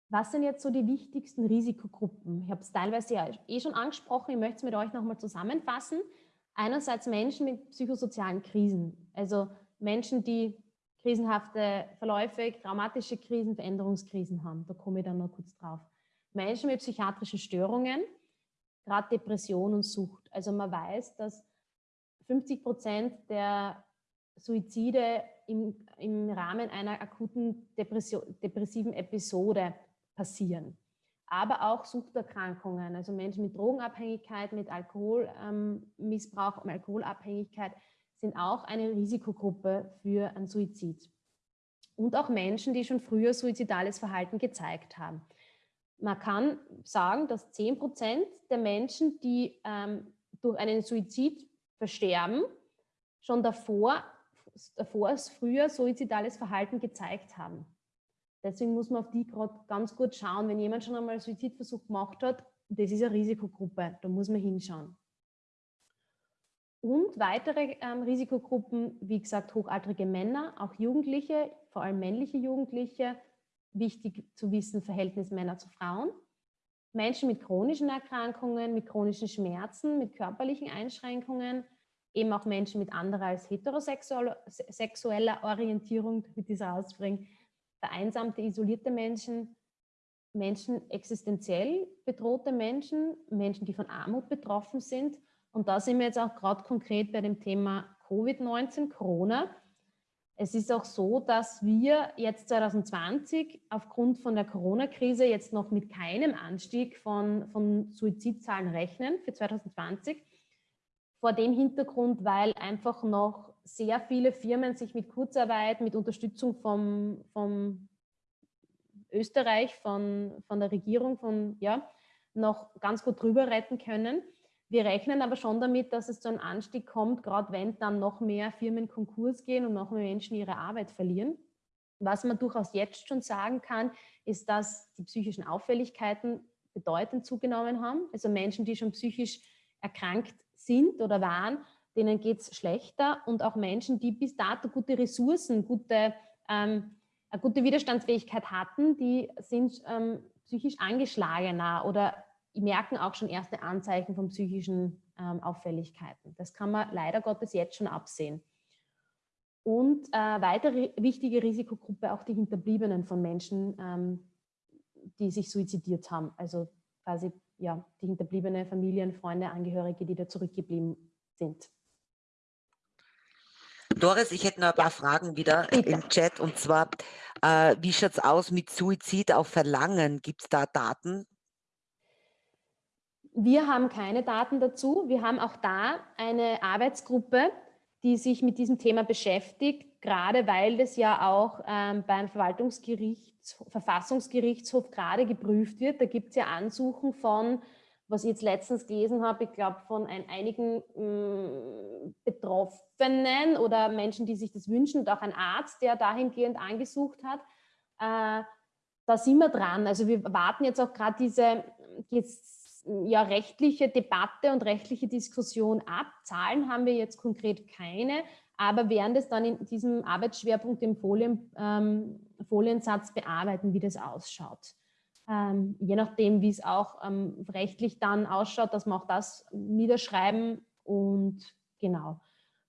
Was sind jetzt so die wichtigsten Risikogruppen? Ich habe es teilweise ja eh schon angesprochen, ich möchte es mit euch nochmal zusammenfassen einerseits Menschen mit psychosozialen Krisen, also Menschen, die krisenhafte Verläufe, traumatische Krisen, Veränderungskrisen haben. Da komme ich dann noch kurz drauf. Menschen mit psychiatrischen Störungen, gerade Depression und Sucht. Also man weiß, dass 50 Prozent der Suizide im, im Rahmen einer akuten Depression, depressiven Episode passieren aber auch Suchterkrankungen, also Menschen mit Drogenabhängigkeit, mit Alkoholmissbrauch ähm, Alkoholabhängigkeit sind auch eine Risikogruppe für einen Suizid. Und auch Menschen, die schon früher suizidales Verhalten gezeigt haben. Man kann sagen, dass 10 Prozent der Menschen, die ähm, durch einen Suizid versterben, schon davor, davor früher suizidales Verhalten gezeigt haben. Deswegen muss man auf die gerade ganz gut schauen. Wenn jemand schon einmal einen Suizidversuch gemacht hat, das ist eine Risikogruppe, da muss man hinschauen. Und weitere ähm, Risikogruppen, wie gesagt, hochaltrige Männer, auch Jugendliche, vor allem männliche Jugendliche, wichtig zu wissen, Verhältnis Männer zu Frauen. Menschen mit chronischen Erkrankungen, mit chronischen Schmerzen, mit körperlichen Einschränkungen, eben auch Menschen mit anderer als heterosexueller Orientierung, damit ich es rausbringe, vereinsamte, isolierte Menschen, Menschen existenziell bedrohte Menschen, Menschen, die von Armut betroffen sind. Und da sind wir jetzt auch gerade konkret bei dem Thema Covid-19, Corona. Es ist auch so, dass wir jetzt 2020 aufgrund von der Corona-Krise jetzt noch mit keinem Anstieg von, von Suizidzahlen rechnen für 2020. Vor dem Hintergrund, weil einfach noch sehr viele Firmen sich mit Kurzarbeit, mit Unterstützung vom, vom Österreich, von, von der Regierung, von, ja, noch ganz gut drüber retten können. Wir rechnen aber schon damit, dass es zu einem Anstieg kommt, gerade wenn dann noch mehr Firmen Konkurs gehen und noch mehr Menschen ihre Arbeit verlieren. Was man durchaus jetzt schon sagen kann, ist, dass die psychischen Auffälligkeiten bedeutend zugenommen haben. Also Menschen, die schon psychisch erkrankt sind oder waren, denen geht es schlechter. Und auch Menschen, die bis dato gute Ressourcen, gute, ähm, eine gute Widerstandsfähigkeit hatten, die sind ähm, psychisch angeschlagener oder merken auch schon erste Anzeichen von psychischen ähm, Auffälligkeiten. Das kann man leider Gottes jetzt schon absehen. Und äh, weitere wichtige Risikogruppe auch die Hinterbliebenen von Menschen, ähm, die sich suizidiert haben. Also quasi ja, die hinterbliebene Familien, Freunde, Angehörige, die da zurückgeblieben sind. Doris, ich hätte noch ein paar ja. Fragen wieder Bitte. im Chat. Und zwar, äh, wie schaut es aus mit Suizid auf Verlangen? Gibt es da Daten? Wir haben keine Daten dazu. Wir haben auch da eine Arbeitsgruppe, die sich mit diesem Thema beschäftigt, gerade weil das ja auch ähm, beim Verwaltungsgerichts, Verfassungsgerichtshof gerade geprüft wird. Da gibt es ja Ansuchen von, was ich jetzt letztens gelesen habe, ich glaube von ein, einigen mh, mm, Betroffenen oder Menschen, die sich das wünschen und auch ein Arzt, der dahingehend angesucht hat. Äh, da sind wir dran. Also wir warten jetzt auch gerade diese ja, rechtliche Debatte und rechtliche Diskussion ab. Zahlen haben wir jetzt konkret keine, aber werden das dann in diesem Arbeitsschwerpunkt im Folien, ähm, Foliensatz bearbeiten, wie das ausschaut. Ähm, je nachdem, wie es auch ähm, rechtlich dann ausschaut, dass wir auch das niederschreiben und genau.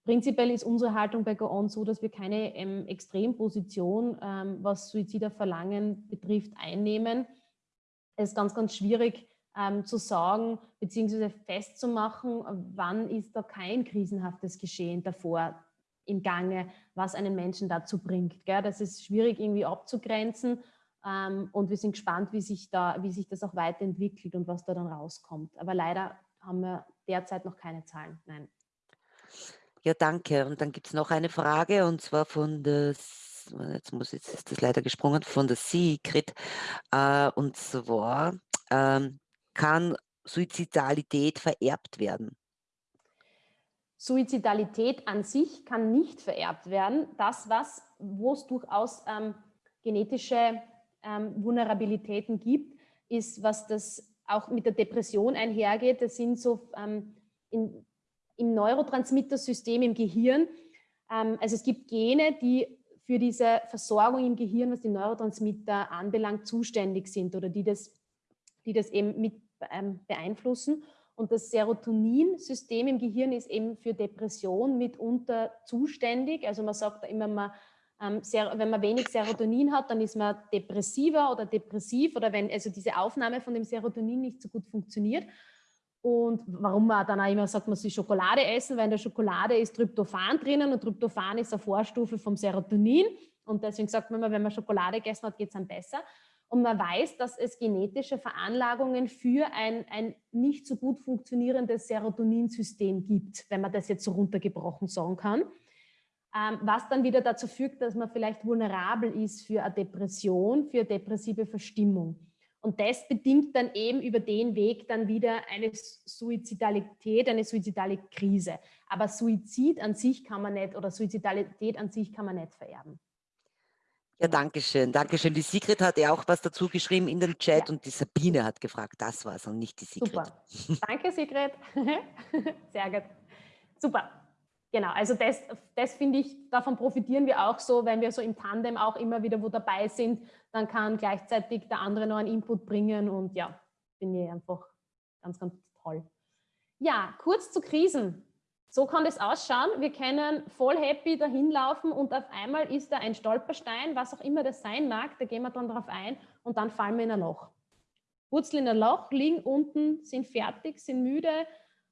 Prinzipiell ist unsere Haltung bei Go On so, dass wir keine ähm, Extremposition, ähm, was Suiziderverlangen betrifft, einnehmen. Es ist ganz, ganz schwierig, ähm, zu sagen bzw. festzumachen, wann ist da kein krisenhaftes Geschehen davor im Gange, was einen Menschen dazu bringt. Gell? Das ist schwierig irgendwie abzugrenzen und wir sind gespannt, wie sich, da, wie sich das auch weiterentwickelt und was da dann rauskommt. Aber leider haben wir derzeit noch keine Zahlen. Nein. Ja, danke. Und dann gibt es noch eine Frage und zwar von der jetzt muss jetzt ist das leider gesprungen von der Secret äh, und zwar ähm, kann Suizidalität vererbt werden? Suizidalität an sich kann nicht vererbt werden. Das, was, wo es durchaus ähm, genetische ähm, Vulnerabilitäten gibt, ist, was das auch mit der Depression einhergeht. Das sind so ähm, in, im Neurotransmittersystem im Gehirn. Ähm, also es gibt Gene, die für diese Versorgung im Gehirn, was die Neurotransmitter anbelangt, zuständig sind oder die das, die das eben mit ähm, beeinflussen. Und das Serotoninsystem im Gehirn ist eben für Depression mitunter zuständig. Also man sagt immer, man, wenn man wenig Serotonin hat, dann ist man depressiver oder depressiv oder wenn also diese Aufnahme von dem Serotonin nicht so gut funktioniert. Und warum man dann auch immer sagt, man soll Schokolade essen, weil in der Schokolade ist Tryptophan drinnen und Tryptophan ist eine Vorstufe vom Serotonin. Und deswegen sagt man immer, wenn man Schokolade gegessen hat, geht es einem besser. Und man weiß, dass es genetische Veranlagungen für ein, ein nicht so gut funktionierendes Serotoninsystem gibt, wenn man das jetzt so runtergebrochen sagen kann. Ähm, was dann wieder dazu führt, dass man vielleicht vulnerabel ist für eine Depression, für eine depressive Verstimmung. Und das bedingt dann eben über den Weg dann wieder eine Suizidalität, eine suizidale Krise. Aber Suizid an sich kann man nicht oder Suizidalität an sich kann man nicht vererben. Ja, danke schön, danke schön. Die Sigrid hat ja auch was dazu geschrieben in den Chat ja. und die Sabine hat gefragt, das war es und nicht die Sigrid. Super, danke Sigrid. Sehr gut. Super. Genau, also das, das finde ich, davon profitieren wir auch so, wenn wir so im Tandem auch immer wieder wo dabei sind, dann kann gleichzeitig der andere noch einen Input bringen und ja, finde ich einfach ganz, ganz toll. Ja, kurz zu Krisen. So kann das ausschauen. Wir können voll happy dahin laufen und auf einmal ist da ein Stolperstein, was auch immer das sein mag, da gehen wir dann drauf ein und dann fallen wir in ein Loch. Wurzeln in ein Loch, liegen unten, sind fertig, sind müde,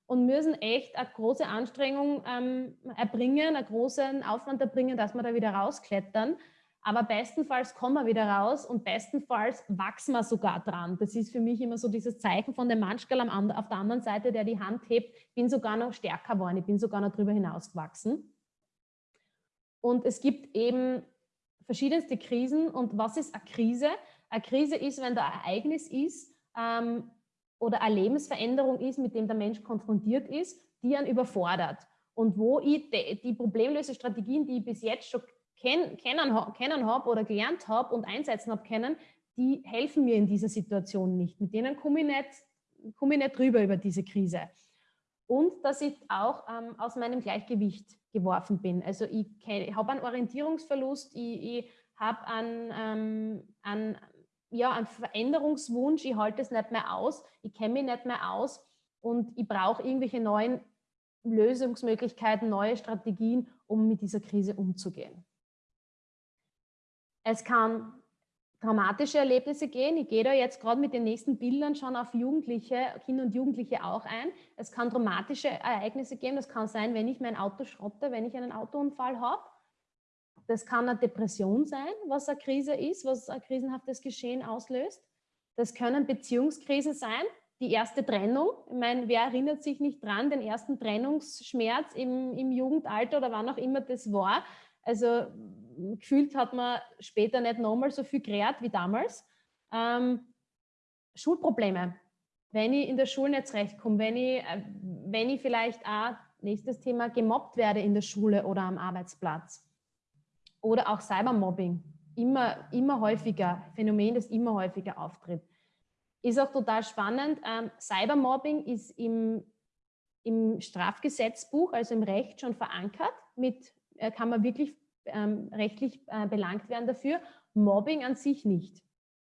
und müssen echt eine große Anstrengung ähm, erbringen, einen großen Aufwand erbringen, dass wir da wieder rausklettern. Aber bestenfalls kommen wir wieder raus und bestenfalls wachsen wir sogar dran. Das ist für mich immer so dieses Zeichen von dem Manschgal auf der anderen Seite, der die Hand hebt, bin sogar noch stärker geworden, ich bin sogar noch drüber hinaus gewachsen. Und es gibt eben verschiedenste Krisen. Und was ist eine Krise? Eine Krise ist, wenn da ein Ereignis ist, ähm, oder eine Lebensveränderung ist, mit dem der Mensch konfrontiert ist, die ihn überfordert. Und wo ich die, die Problemlösestrategien, die ich bis jetzt schon kenn, kennen, kennen habe oder gelernt habe und einsetzen habe können, die helfen mir in dieser Situation nicht. Mit denen komme ich nicht, komme ich nicht drüber über diese Krise. Und dass ich auch ähm, aus meinem Gleichgewicht geworfen bin. Also ich, ich habe einen Orientierungsverlust, ich, ich habe einen, ähm, einen ja, einen Veränderungswunsch, ich halte es nicht mehr aus, ich kenne mich nicht mehr aus und ich brauche irgendwelche neuen Lösungsmöglichkeiten, neue Strategien, um mit dieser Krise umzugehen. Es kann dramatische Erlebnisse gehen. Ich gehe da jetzt gerade mit den nächsten Bildern schon auf Jugendliche, Kinder und Jugendliche auch ein. Es kann dramatische Ereignisse geben. Das kann sein, wenn ich mein Auto schrotte, wenn ich einen Autounfall habe. Das kann eine Depression sein, was eine Krise ist, was ein krisenhaftes Geschehen auslöst. Das können Beziehungskrisen sein, die erste Trennung. Ich meine, wer erinnert sich nicht dran, den ersten Trennungsschmerz im, im Jugendalter oder wann auch immer das war. Also gefühlt hat man später nicht nochmal so viel gerät wie damals. Ähm, Schulprobleme, wenn ich in der Schule nicht zurechtkomme, wenn ich, äh, wenn ich vielleicht auch, nächstes Thema, gemobbt werde in der Schule oder am Arbeitsplatz. Oder auch Cybermobbing, immer, immer häufiger, Phänomen, das immer häufiger auftritt. Ist auch total spannend. Ähm, Cybermobbing ist im, im Strafgesetzbuch, also im Recht schon verankert. Mit äh, kann man wirklich ähm, rechtlich äh, belangt werden dafür. Mobbing an sich nicht.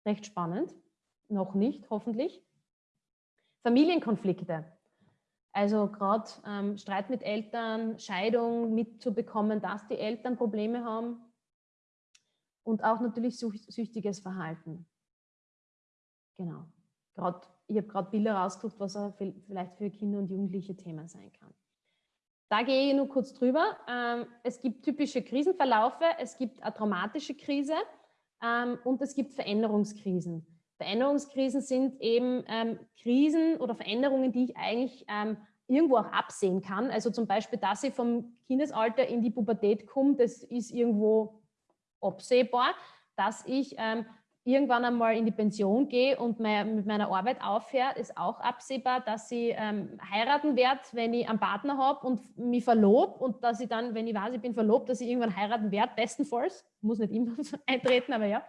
Recht spannend. Noch nicht, hoffentlich. Familienkonflikte. Also gerade ähm, Streit mit Eltern, Scheidung mitzubekommen, dass die Eltern Probleme haben und auch natürlich süchtiges Verhalten. Genau. Grad, ich habe gerade Bilder rausgesucht, was vielleicht für Kinder und Jugendliche Thema sein kann. Da gehe ich nur kurz drüber. Ähm, es gibt typische Krisenverlaufe, es gibt eine traumatische Krise ähm, und es gibt Veränderungskrisen. Veränderungskrisen sind eben ähm, Krisen oder Veränderungen, die ich eigentlich ähm, irgendwo auch absehen kann. Also zum Beispiel, dass ich vom Kindesalter in die Pubertät komme, das ist irgendwo absehbar. Dass ich ähm, irgendwann einmal in die Pension gehe und mein, mit meiner Arbeit aufhöre, ist auch absehbar, dass ich ähm, heiraten werde, wenn ich einen Partner habe und mich verlobe und dass ich dann, wenn ich weiß, ich bin verlobt, dass ich irgendwann heiraten werde, bestenfalls, muss nicht immer eintreten, aber ja,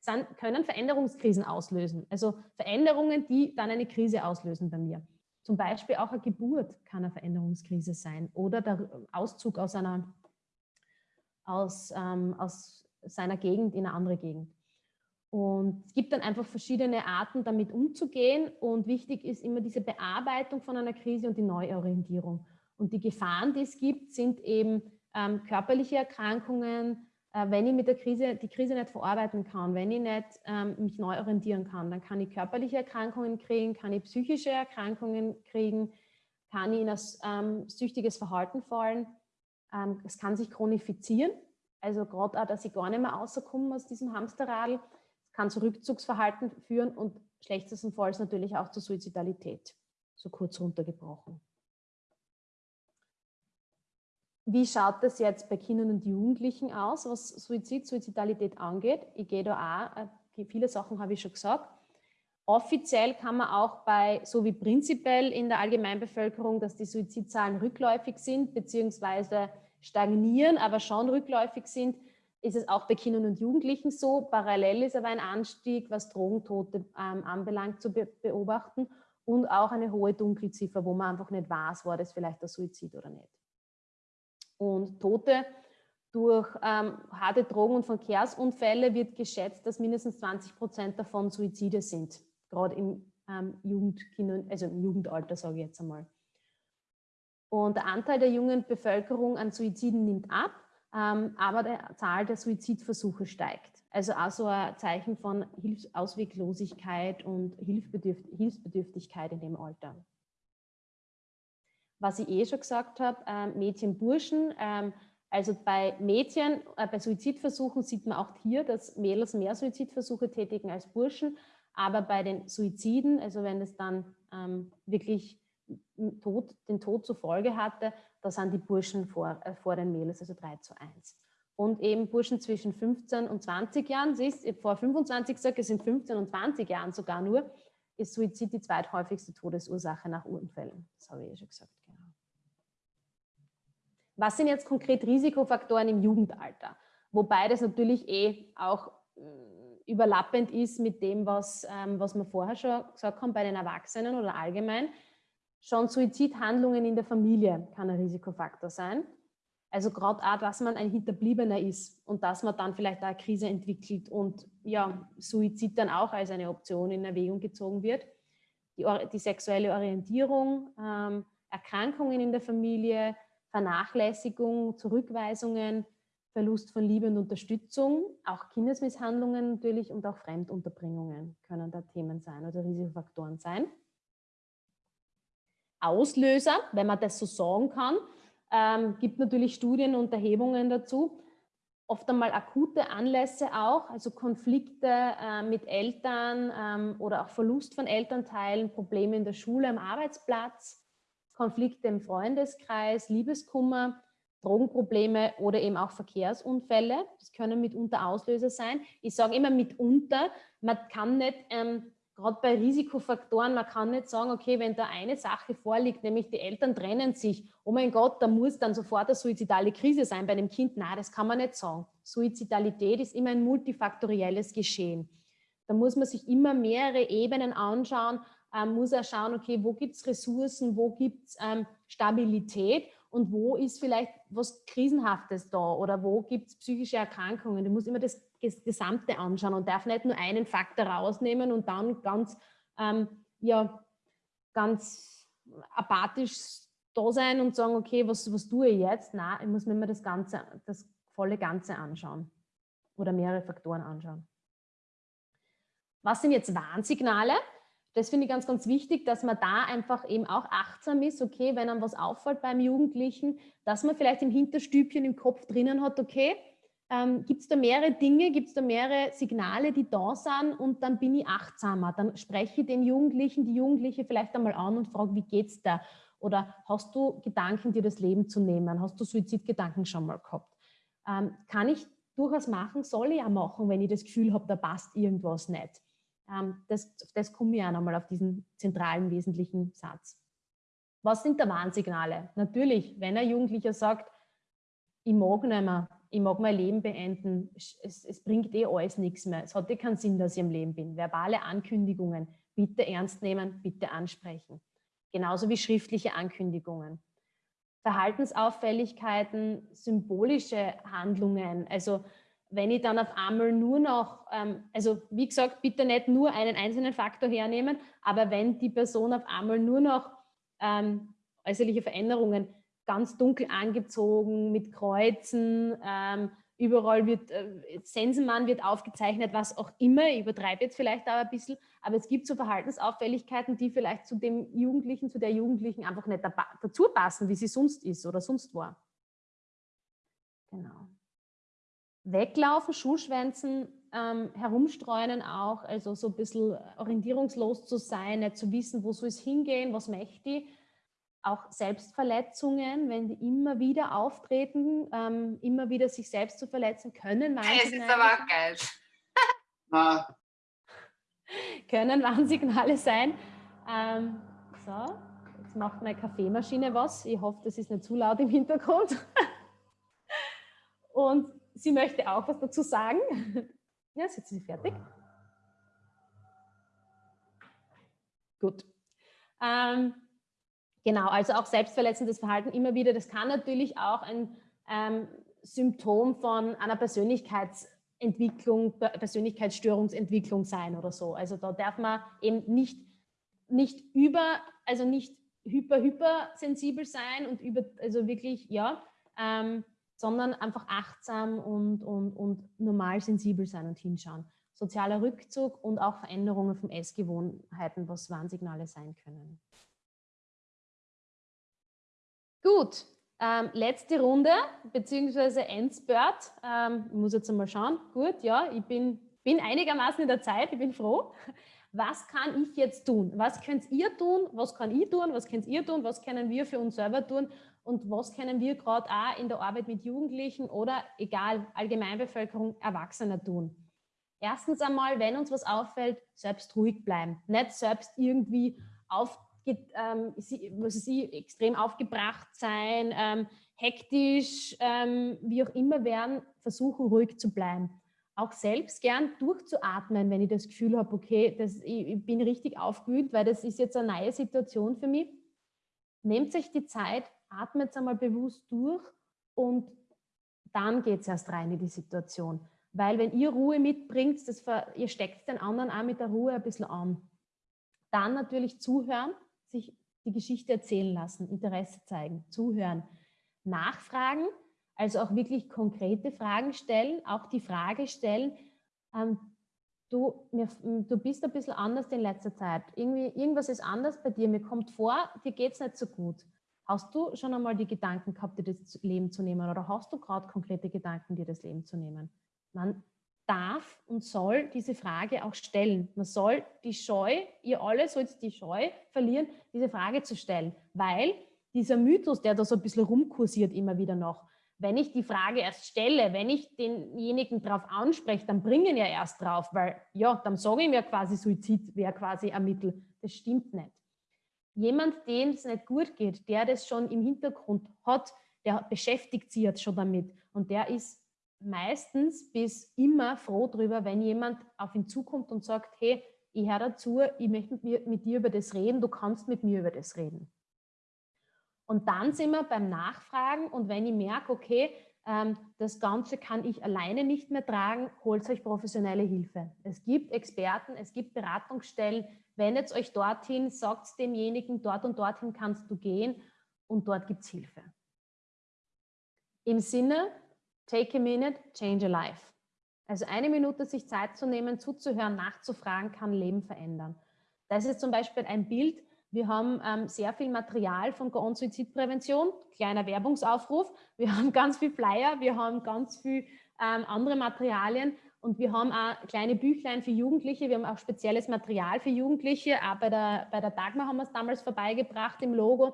sind, können Veränderungskrisen auslösen. Also Veränderungen, die dann eine Krise auslösen bei mir. Zum Beispiel auch eine Geburt kann eine Veränderungskrise sein oder der Auszug aus, einer, aus, ähm, aus seiner Gegend in eine andere Gegend. Und es gibt dann einfach verschiedene Arten, damit umzugehen. Und wichtig ist immer diese Bearbeitung von einer Krise und die Neuorientierung. Und die Gefahren, die es gibt, sind eben ähm, körperliche Erkrankungen, wenn ich mit der Krise, die Krise nicht verarbeiten kann, wenn ich nicht ähm, mich neu orientieren kann, dann kann ich körperliche Erkrankungen kriegen, kann ich psychische Erkrankungen kriegen, kann ich in ein ähm, süchtiges Verhalten fallen. Ähm, es kann sich chronifizieren, also gerade auch, dass ich gar nicht mehr rauskomme aus diesem Hamsterrad. Es kann zu Rückzugsverhalten führen und schlechtestenfalls natürlich auch zur Suizidalität, so kurz runtergebrochen. Wie schaut das jetzt bei Kindern und Jugendlichen aus, was Suizid, Suizidalität angeht? Ich gehe da auch, äh, viele Sachen habe ich schon gesagt. Offiziell kann man auch bei, so wie prinzipiell in der Allgemeinbevölkerung, dass die Suizidzahlen rückläufig sind, beziehungsweise stagnieren, aber schon rückläufig sind, ist es auch bei Kindern und Jugendlichen so. Parallel ist aber ein Anstieg, was Drogentote ähm, anbelangt, zu be beobachten und auch eine hohe Dunkelziffer, wo man einfach nicht weiß, war das vielleicht der Suizid oder nicht. Und Tote durch ähm, harte Drogen- und Verkehrsunfälle wird geschätzt, dass mindestens 20 Prozent davon Suizide sind, gerade im ähm, Jugendkinder, also im Jugendalter, sage ich jetzt einmal. Und der Anteil der jungen Bevölkerung an Suiziden nimmt ab, ähm, aber die Zahl der Suizidversuche steigt. Also auch so ein Zeichen von Hilfsausweglosigkeit und Hilfsbedürf Hilfsbedürftigkeit in dem Alter. Was ich eh schon gesagt habe, äh, Mädchen, Burschen, ähm, also bei Mädchen, äh, bei Suizidversuchen sieht man auch hier, dass Mädels mehr Suizidversuche tätigen als Burschen, aber bei den Suiziden, also wenn es dann ähm, wirklich Tod, den Tod zur Folge hatte, da sind die Burschen vor, äh, vor den Mädels, also 3 zu 1. Und eben Burschen zwischen 15 und 20 Jahren, siehst du, vor 25 gesagt, es sind 15 und 20 Jahren sogar nur, ist Suizid die zweithäufigste Todesursache nach Unfällen. Das habe ich ja schon gesagt. Was sind jetzt konkret Risikofaktoren im Jugendalter? Wobei das natürlich eh auch äh, überlappend ist mit dem, was, ähm, was wir vorher schon gesagt haben bei den Erwachsenen oder allgemein. Schon Suizidhandlungen in der Familie kann ein Risikofaktor sein. Also gerade auch, dass man ein Hinterbliebener ist und dass man dann vielleicht auch eine Krise entwickelt und ja, Suizid dann auch als eine Option in Erwägung gezogen wird. Die, die sexuelle Orientierung, ähm, Erkrankungen in der Familie, Vernachlässigung, Zurückweisungen, Verlust von Liebe und Unterstützung, auch Kindesmisshandlungen natürlich und auch Fremdunterbringungen können da Themen sein oder Risikofaktoren sein. Auslöser, wenn man das so sagen kann. Ähm, gibt natürlich Studien und Erhebungen dazu. Oft einmal akute Anlässe auch, also Konflikte äh, mit Eltern ähm, oder auch Verlust von Elternteilen, Probleme in der Schule, am Arbeitsplatz, Konflikte im Freundeskreis, Liebeskummer, Drogenprobleme oder eben auch Verkehrsunfälle. Das können mitunter Auslöser sein. Ich sage immer mitunter, man kann nicht ähm, gerade bei Risikofaktoren, man kann nicht sagen, okay, wenn da eine Sache vorliegt, nämlich die Eltern trennen sich, oh mein Gott, da muss dann sofort eine suizidale Krise sein bei dem Kind. Nein, das kann man nicht sagen. Suizidalität ist immer ein multifaktorielles Geschehen. Da muss man sich immer mehrere Ebenen anschauen, ähm, muss er schauen, okay, wo gibt es Ressourcen, wo gibt es ähm, Stabilität und wo ist vielleicht was Krisenhaftes da oder wo gibt es psychische Erkrankungen. Du musst immer das das Gesamte anschauen und darf nicht nur einen Faktor rausnehmen und dann ganz, ähm, ja, ganz apathisch da sein und sagen, okay, was, was tue ich jetzt? Nein, ich muss mir immer das Ganze, das volle Ganze anschauen oder mehrere Faktoren anschauen. Was sind jetzt Warnsignale? Das finde ich ganz, ganz wichtig, dass man da einfach eben auch achtsam ist, okay, wenn einem was auffällt beim Jugendlichen, dass man vielleicht im Hinterstübchen im Kopf drinnen hat, okay, ähm, gibt es da mehrere Dinge, gibt es da mehrere Signale, die da sind und dann bin ich achtsamer. Dann spreche ich den Jugendlichen, die Jugendliche vielleicht einmal an und frage, wie geht's da? Oder hast du Gedanken, dir das Leben zu nehmen? Hast du Suizidgedanken schon mal gehabt? Ähm, kann ich durchaus machen, soll ich auch machen, wenn ich das Gefühl habe, da passt irgendwas nicht. Ähm, das, das komme ich auch nochmal auf diesen zentralen, wesentlichen Satz. Was sind da Warnsignale? Natürlich, wenn ein Jugendlicher sagt, ich mag nicht mehr, ich mag mein Leben beenden, es, es bringt eh alles nichts mehr, es hat eh keinen Sinn, dass ich im Leben bin. Verbale Ankündigungen, bitte ernst nehmen, bitte ansprechen. Genauso wie schriftliche Ankündigungen. Verhaltensauffälligkeiten, symbolische Handlungen, also wenn ich dann auf einmal nur noch, ähm, also wie gesagt, bitte nicht nur einen einzelnen Faktor hernehmen, aber wenn die Person auf einmal nur noch ähm, äußerliche Veränderungen ganz dunkel angezogen mit Kreuzen. Ähm, überall wird, äh, Sensenmann wird aufgezeichnet, was auch immer. Ich übertreibe jetzt vielleicht aber ein bisschen. Aber es gibt so Verhaltensauffälligkeiten, die vielleicht zu dem Jugendlichen, zu der Jugendlichen einfach nicht dazu passen, wie sie sonst ist oder sonst war. Genau. Weglaufen, Schulschwänzen, ähm, herumstreunen auch, also so ein bisschen orientierungslos zu sein, nicht zu wissen, wo soll es hingehen, was möchte ich auch Selbstverletzungen, wenn die immer wieder auftreten, ähm, immer wieder sich selbst zu verletzen, können Warnsignale, es ist aber auch geil. können Warnsignale sein. Ähm, so, jetzt macht meine Kaffeemaschine was. Ich hoffe, das ist nicht zu laut im Hintergrund. Und sie möchte auch was dazu sagen. Ja, sind Sie fertig? Gut. Ähm, genau, also auch selbstverletzendes Verhalten immer wieder, das kann natürlich auch ein ähm, Symptom von einer Persönlichkeitsentwicklung, Persönlichkeitsstörungsentwicklung sein oder so. Also da darf man eben nicht, nicht über, also nicht hyper, hypersensibel sein und über, also wirklich, ja, ähm, sondern einfach achtsam und, und, und normal sensibel sein und hinschauen. Sozialer Rückzug und auch Veränderungen von Essgewohnheiten, was Warnsignale sein können. Gut, ähm, letzte Runde, beziehungsweise Endspurt. Ähm, ich muss jetzt einmal schauen. Gut, ja, ich bin, bin einigermaßen in der Zeit, ich bin froh. Was kann ich jetzt tun? Was könnt ihr tun? Was kann ich tun? Was könnt ihr tun? Was können wir für uns selber tun? Und was können wir gerade auch in der Arbeit mit Jugendlichen oder egal, Allgemeinbevölkerung, Erwachsener tun. Erstens einmal, wenn uns was auffällt, selbst ruhig bleiben. Nicht selbst irgendwie auf, ähm, was sie, extrem aufgebracht sein, ähm, hektisch, ähm, wie auch immer werden, versuchen ruhig zu bleiben. Auch selbst gern durchzuatmen, wenn ich das Gefühl habe, okay, das, ich, ich bin richtig aufgewühlt, weil das ist jetzt eine neue Situation für mich. Nehmt euch die Zeit, atmet einmal bewusst durch und dann geht es erst rein in die Situation. Weil wenn ihr Ruhe mitbringt, das ihr steckt den anderen auch mit der Ruhe ein bisschen an. Dann natürlich zuhören, sich die Geschichte erzählen lassen, Interesse zeigen, zuhören, nachfragen, also auch wirklich konkrete Fragen stellen, auch die Frage stellen, ähm, du, mir, du bist ein bisschen anders in letzter Zeit. Irgendwie, irgendwas ist anders bei dir, mir kommt vor, dir geht es nicht so gut. Hast du schon einmal die Gedanken gehabt, dir das Leben zu nehmen oder hast du gerade konkrete Gedanken, dir das Leben zu nehmen? Man darf und soll diese Frage auch stellen. Man soll die Scheu, ihr alle sollt die Scheu verlieren, diese Frage zu stellen, weil dieser Mythos, der da so ein bisschen rumkursiert immer wieder noch, wenn ich die Frage erst stelle, wenn ich denjenigen darauf anspreche, dann bringen ja erst drauf, weil ja, dann sage ich mir quasi, Suizid wäre quasi ein Mittel. Das stimmt nicht jemand, dem es nicht gut geht, der das schon im Hintergrund hat, der beschäftigt sich jetzt schon damit und der ist meistens bis immer froh darüber, wenn jemand auf ihn zukommt und sagt, hey, ich höre dazu, ich möchte mit, mir, mit dir über das reden, du kannst mit mir über das reden. Und dann sind wir beim Nachfragen und wenn ich merke, okay, das Ganze kann ich alleine nicht mehr tragen, holt euch professionelle Hilfe. Es gibt Experten, es gibt Beratungsstellen, wendet euch dorthin, sagt demjenigen, dort und dorthin kannst du gehen und dort gibt es Hilfe. Im Sinne, take a minute, change a life. Also eine Minute sich Zeit zu nehmen, zuzuhören, nachzufragen, kann Leben verändern. Das ist zum Beispiel ein Bild, wir haben ähm, sehr viel Material von Go Suizidprävention, kleiner Werbungsaufruf. Wir haben ganz viel Flyer, wir haben ganz viel ähm, andere Materialien und wir haben auch kleine Büchlein für Jugendliche. Wir haben auch spezielles Material für Jugendliche. Auch bei der, bei der Dagmar haben wir es damals vorbeigebracht im Logo,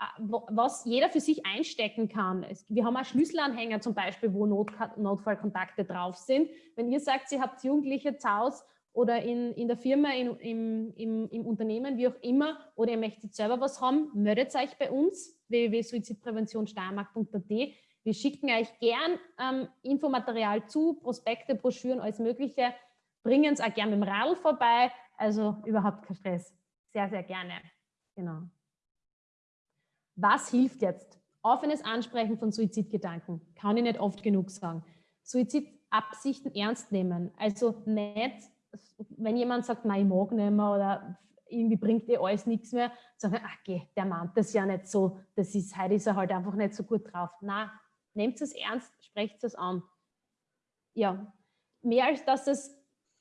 äh, was jeder für sich einstecken kann. Wir haben auch Schlüsselanhänger zum Beispiel, wo Not, Notfallkontakte drauf sind. Wenn ihr sagt, ihr habt Jugendliche zu Hause, oder in, in der Firma, in, im, im, im Unternehmen, wie auch immer, oder ihr möchtet selber was haben, meldet euch bei uns, www.suizidpräventionsteiermark.at. Wir schicken euch gern ähm, Infomaterial zu, Prospekte, Broschüren, alles Mögliche. Bringen es auch gerne mit dem Radl vorbei, also überhaupt kein Stress. Sehr, sehr gerne. Genau. Was hilft jetzt? Offenes Ansprechen von Suizidgedanken. Kann ich nicht oft genug sagen. Suizidabsichten ernst nehmen. Also nicht wenn jemand sagt, nein, ich mag nicht mehr oder irgendwie bringt dir alles nichts mehr, sagen, ach geh, der meint das ja nicht so, das ist, heute ist er halt einfach nicht so gut drauf. Na, nehmt es ernst, sprecht es an. Ja, mehr als dass es,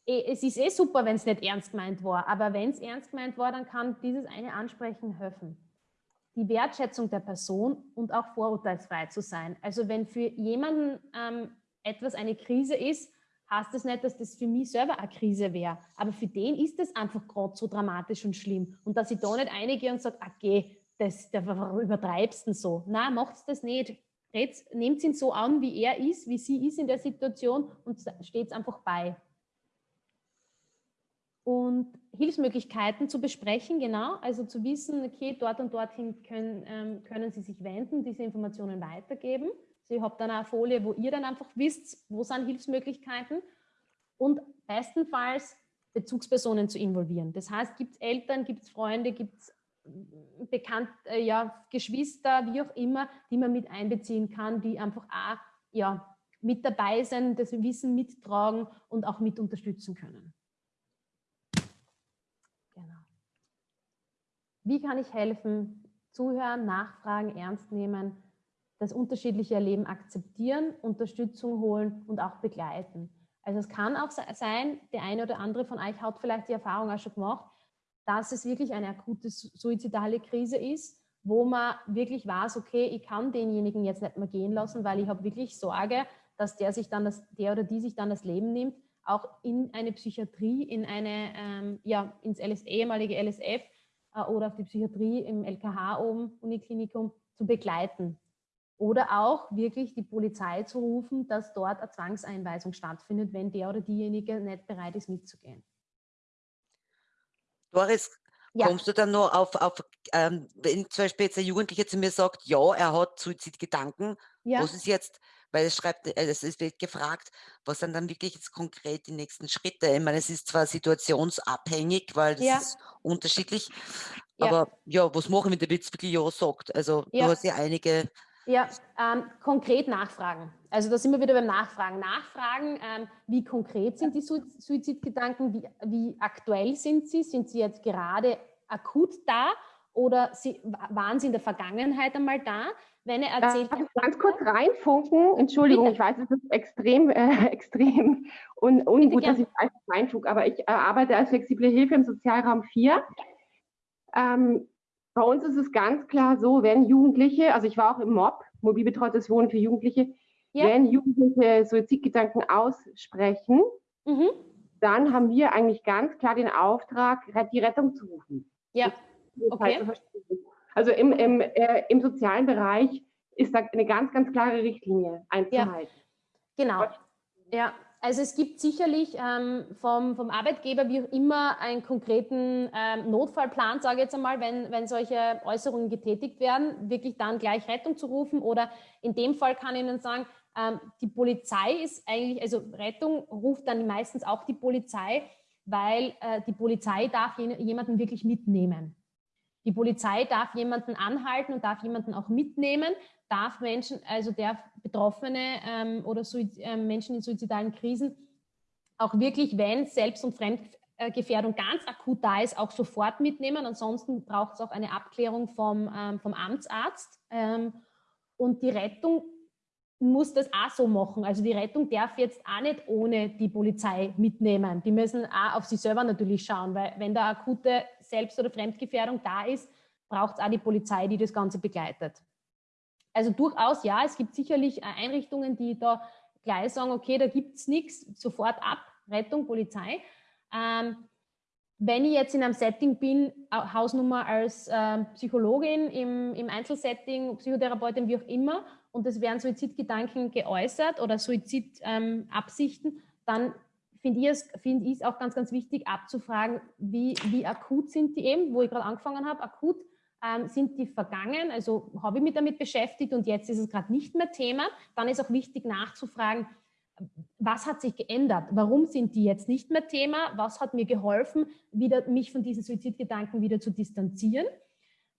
eh, es ist eh super, wenn es nicht ernst gemeint war, aber wenn es ernst gemeint war, dann kann dieses eine Ansprechen helfen. Die Wertschätzung der Person und auch vorurteilsfrei zu sein. Also wenn für jemanden ähm, etwas eine Krise ist, heißt das nicht, dass das für mich selber eine Krise wäre. Aber für den ist das einfach gerade so dramatisch und schlimm. Und dass ich da nicht eingehe und sage, okay, das, das übertreibst du so. Nein, macht das nicht. Nehmt ihn so an, wie er ist, wie sie ist in der Situation und steht einfach bei. Und Hilfsmöglichkeiten zu besprechen, genau, also zu wissen, okay, dort und dorthin können, ähm, können Sie sich wenden, diese Informationen weitergeben. Sie habt dann eine Folie, wo ihr dann einfach wisst, wo sind Hilfsmöglichkeiten und bestenfalls Bezugspersonen zu involvieren. Das heißt, gibt es Eltern, gibt es Freunde, gibt es bekannt, äh, ja, Geschwister, wie auch immer, die man mit einbeziehen kann, die einfach auch ja, mit dabei sind, das Wissen mittragen und auch mit unterstützen können. Genau. Wie kann ich helfen? Zuhören, nachfragen, ernst nehmen, das unterschiedliche Erleben akzeptieren, Unterstützung holen und auch begleiten. Also es kann auch sein, der eine oder andere von euch hat vielleicht die Erfahrung auch schon gemacht, dass es wirklich eine akute suizidale Krise ist, wo man wirklich weiß, okay, ich kann denjenigen jetzt nicht mehr gehen lassen, weil ich habe wirklich Sorge, dass der sich dann das, der oder die sich dann das Leben nimmt, auch in eine Psychiatrie, in eine, ähm, ja, ins LS, ehemalige LSF äh, oder auf die Psychiatrie im LKH oben, Uniklinikum, zu begleiten. Oder auch wirklich die Polizei zu rufen, dass dort eine Zwangseinweisung stattfindet, wenn der oder diejenige nicht bereit ist, mitzugehen. Doris, ja. kommst du dann noch auf, auf ähm, wenn zum Beispiel jetzt ein Jugendlicher zu mir sagt, ja, er hat Suizidgedanken, ja. was ist jetzt, weil es schreibt, äh, es wird gefragt, was sind dann wirklich jetzt konkret die nächsten Schritte? Ich meine, es ist zwar situationsabhängig, weil das ja. ist unterschiedlich, aber ja, was machen, wenn der Witz wirklich Ja sagt? Also du hast ja einige ja, ähm, konkret nachfragen. Also da sind wir wieder beim Nachfragen. Nachfragen, ähm, wie konkret sind die Suizidgedanken, wie, wie aktuell sind sie? Sind sie jetzt gerade akut da oder sie, waren sie in der Vergangenheit einmal da? Wenn er erzählt, Darf ich ganz kurz reinfunken? Entschuldigung, bitte. ich weiß, es ist extrem, äh, extrem un, ungut, dass ich reinfunke, aber ich äh, arbeite als flexible Hilfe im Sozialraum 4. Ähm, bei uns ist es ganz klar so, wenn Jugendliche, also ich war auch im MOB, mobil betreutes Wohnen für Jugendliche, ja. wenn Jugendliche Suizidgedanken aussprechen, mhm. dann haben wir eigentlich ganz klar den Auftrag, die Rettung zu rufen. Ja, okay. Also im, im, äh, im sozialen Bereich ist da eine ganz, ganz klare Richtlinie einzuhalten. Ja. Genau. Ja, also es gibt sicherlich ähm, vom, vom Arbeitgeber wie auch immer einen konkreten ähm, Notfallplan, sage ich jetzt einmal, wenn, wenn solche Äußerungen getätigt werden, wirklich dann gleich Rettung zu rufen. Oder in dem Fall kann ich Ihnen sagen, ähm, die Polizei ist eigentlich, also Rettung ruft dann meistens auch die Polizei, weil äh, die Polizei darf jemanden wirklich mitnehmen. Die Polizei darf jemanden anhalten und darf jemanden auch mitnehmen, darf Menschen, also der Betroffene ähm, oder Suiz äh, Menschen in suizidalen Krisen auch wirklich, wenn Selbst- und Fremdgefährdung ganz akut da ist, auch sofort mitnehmen. Ansonsten braucht es auch eine Abklärung vom, ähm, vom Amtsarzt. Ähm, und die Rettung muss das auch so machen. Also die Rettung darf jetzt auch nicht ohne die Polizei mitnehmen. Die müssen auch auf sich selber natürlich schauen, weil wenn da akute Selbst- oder Fremdgefährdung da ist, braucht es auch die Polizei, die das Ganze begleitet. Also durchaus, ja, es gibt sicherlich äh, Einrichtungen, die da gleich sagen, okay, da gibt es nichts, sofort ab, Rettung, Polizei. Ähm, wenn ich jetzt in einem Setting bin, Hausnummer als äh, Psychologin im, im Einzelsetting, Psychotherapeutin, wie auch immer, und es werden Suizidgedanken geäußert oder Suizidabsichten, ähm, dann finde ich, es, find auch ganz, ganz wichtig abzufragen, wie, wie akut sind die eben, wo ich gerade angefangen habe, akut ähm, sind die vergangen, also habe ich mich damit beschäftigt und jetzt ist es gerade nicht mehr Thema, dann ist auch wichtig nachzufragen, was hat sich geändert? Warum sind die jetzt nicht mehr Thema? Was hat mir geholfen, wieder, mich von diesen Suizidgedanken wieder zu distanzieren?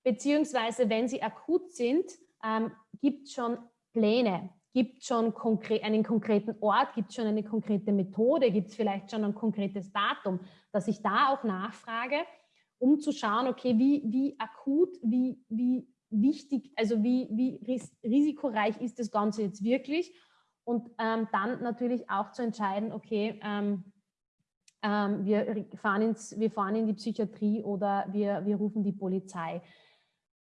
Beziehungsweise, wenn sie akut sind, ähm, gibt es schon Pläne, gibt es schon konkre einen konkreten Ort, gibt es schon eine konkrete Methode, gibt es vielleicht schon ein konkretes Datum, dass ich da auch nachfrage, um zu schauen, okay, wie, wie akut, wie, wie wichtig, also wie, wie risikoreich ist das Ganze jetzt wirklich und ähm, dann natürlich auch zu entscheiden, okay, ähm, ähm, wir, fahren ins, wir fahren in die Psychiatrie oder wir, wir rufen die Polizei.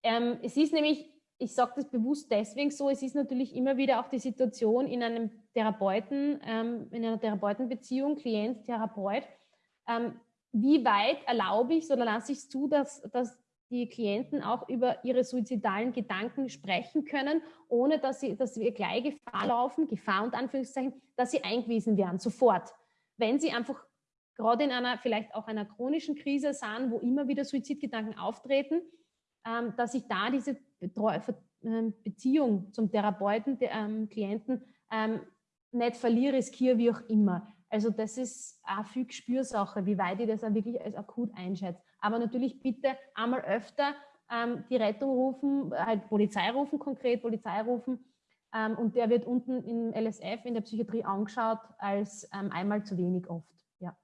Ähm, es ist nämlich, ich sage das bewusst deswegen so, es ist natürlich immer wieder auch die Situation in einem Therapeuten, ähm, in einer Therapeutenbeziehung, Klient, Therapeut, ähm, wie weit erlaube ich oder lasse ich zu, dass, dass die Klienten auch über ihre suizidalen Gedanken sprechen können, ohne dass, sie, dass wir gleich Gefahr laufen, Gefahr und Anführungszeichen, dass sie eingewiesen werden, sofort. Wenn sie einfach gerade in einer, vielleicht auch einer chronischen Krise sind, wo immer wieder Suizidgedanken auftreten, ähm, dass ich da diese Betreu ähm, Beziehung zum Therapeuten, der, ähm, Klienten ähm, nicht verliere, riskiere, wie auch immer. Also das ist auch viel Spürsache, wie weit ich das auch wirklich als akut einschätze. Aber natürlich bitte einmal öfter ähm, die Rettung rufen, halt Polizei rufen, konkret Polizei rufen. Ähm, und der wird unten im LSF in der Psychiatrie angeschaut als ähm, einmal zu wenig oft. Ja,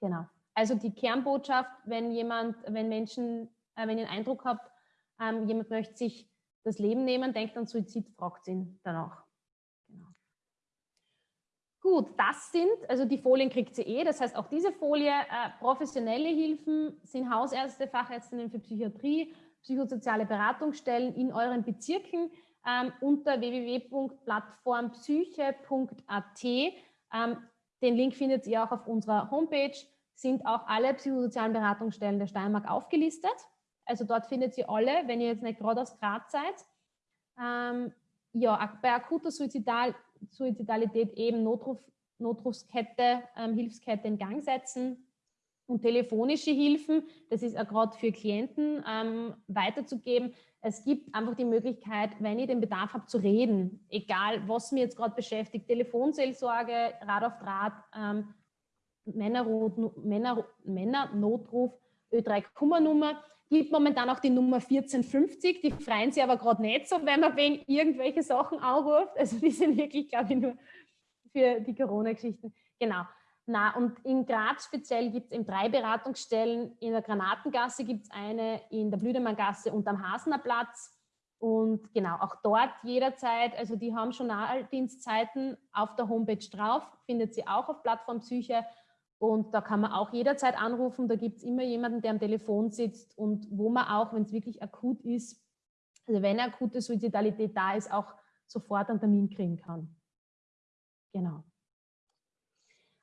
genau. Also die Kernbotschaft, wenn jemand, wenn Menschen, äh, wenn ihr einen Eindruck habt, ähm, jemand möchte sich das Leben nehmen, denkt an Suizid, fragt ihn danach. Gut, das sind, also die Folien kriegt sie eh, das heißt auch diese Folie, äh, professionelle Hilfen sind Hausärzte, Fachärztinnen für Psychiatrie, psychosoziale Beratungsstellen in euren Bezirken ähm, unter www.plattformpsyche.at. Ähm, den Link findet ihr auch auf unserer Homepage, sind auch alle psychosozialen Beratungsstellen der Steiermark aufgelistet. Also dort findet ihr alle, wenn ihr jetzt nicht gerade aus Graz seid. Ähm, ja, bei akuter Suizidal Suizidalität eben Notruf, Notrufskette, ähm, Hilfskette in Gang setzen und telefonische Hilfen, das ist auch gerade für Klienten ähm, weiterzugeben. Es gibt einfach die Möglichkeit, wenn ihr den Bedarf habt, zu reden, egal was mir jetzt gerade beschäftigt, Telefonseelsorge, Rad auf Draht, ähm, Männernotruf, Männer, Männernotruf, Ö3-Kummernummer gibt momentan auch die Nummer 1450. Die freuen sich aber gerade nicht so, wenn man wegen irgendwelche Sachen anruft. Also die sind wirklich, glaube ich, nur für die Corona-Geschichten. Genau. Na, und in Graz speziell gibt es eben drei Beratungsstellen. In der Granatengasse gibt es eine, in der Blüdemanngasse und am Hasener Platz. Und genau, auch dort jederzeit, also die haben Journaldienstzeiten auf der Homepage drauf, findet sie auch auf Plattform Psyche. Und da kann man auch jederzeit anrufen. Da gibt es immer jemanden, der am Telefon sitzt und wo man auch, wenn es wirklich akut ist, also wenn akute Suizidalität da ist, auch sofort einen Termin kriegen kann. Genau.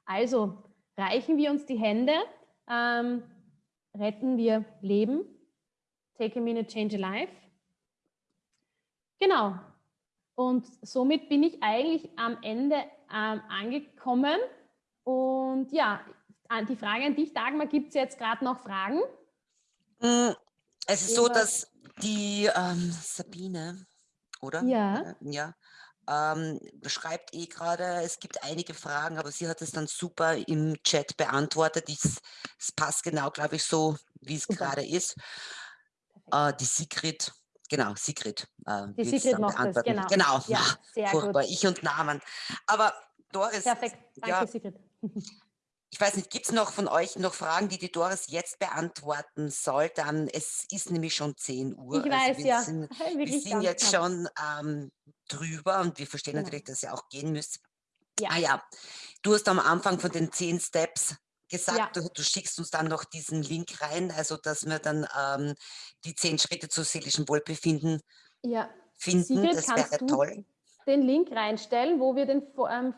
Also reichen wir uns die Hände, ähm, retten wir Leben. Take a minute, change a life. Genau. Und somit bin ich eigentlich am Ende ähm, angekommen. Und ja, die Frage an dich, Dagmar, gibt es jetzt gerade noch Fragen? Mm, es ist so, dass die ähm, Sabine, oder? Ja. Ja. Ähm, beschreibt eh gerade, es gibt einige Fragen, aber sie hat es dann super im Chat beantwortet. Es passt genau, glaube ich, so, wie es gerade ist. Äh, die Sigrid, genau, Sigrid. Äh, die Sigrid macht das, genau. Genau, ja, sehr furchtbar, gut. ich und Namen. Aber Doris, Perfekt, danke ja, Sigrid. Ich weiß nicht, gibt es noch von euch noch Fragen, die die Doris jetzt beantworten soll? Dann, es ist nämlich schon 10 Uhr. Ich also weiß, ja. Sind, wir sind jetzt schon ähm, drüber und wir verstehen ja. natürlich, dass ihr auch gehen müsst. Ja. Ah ja, du hast am Anfang von den 10 Steps gesagt, ja. du, du, schickst uns dann noch diesen Link rein, also dass wir dann ähm, die 10 Schritte zu seelischem Wohlbefinden ja. finden. Sigrid, das wäre toll. Den Link reinstellen, wo wir den ähm,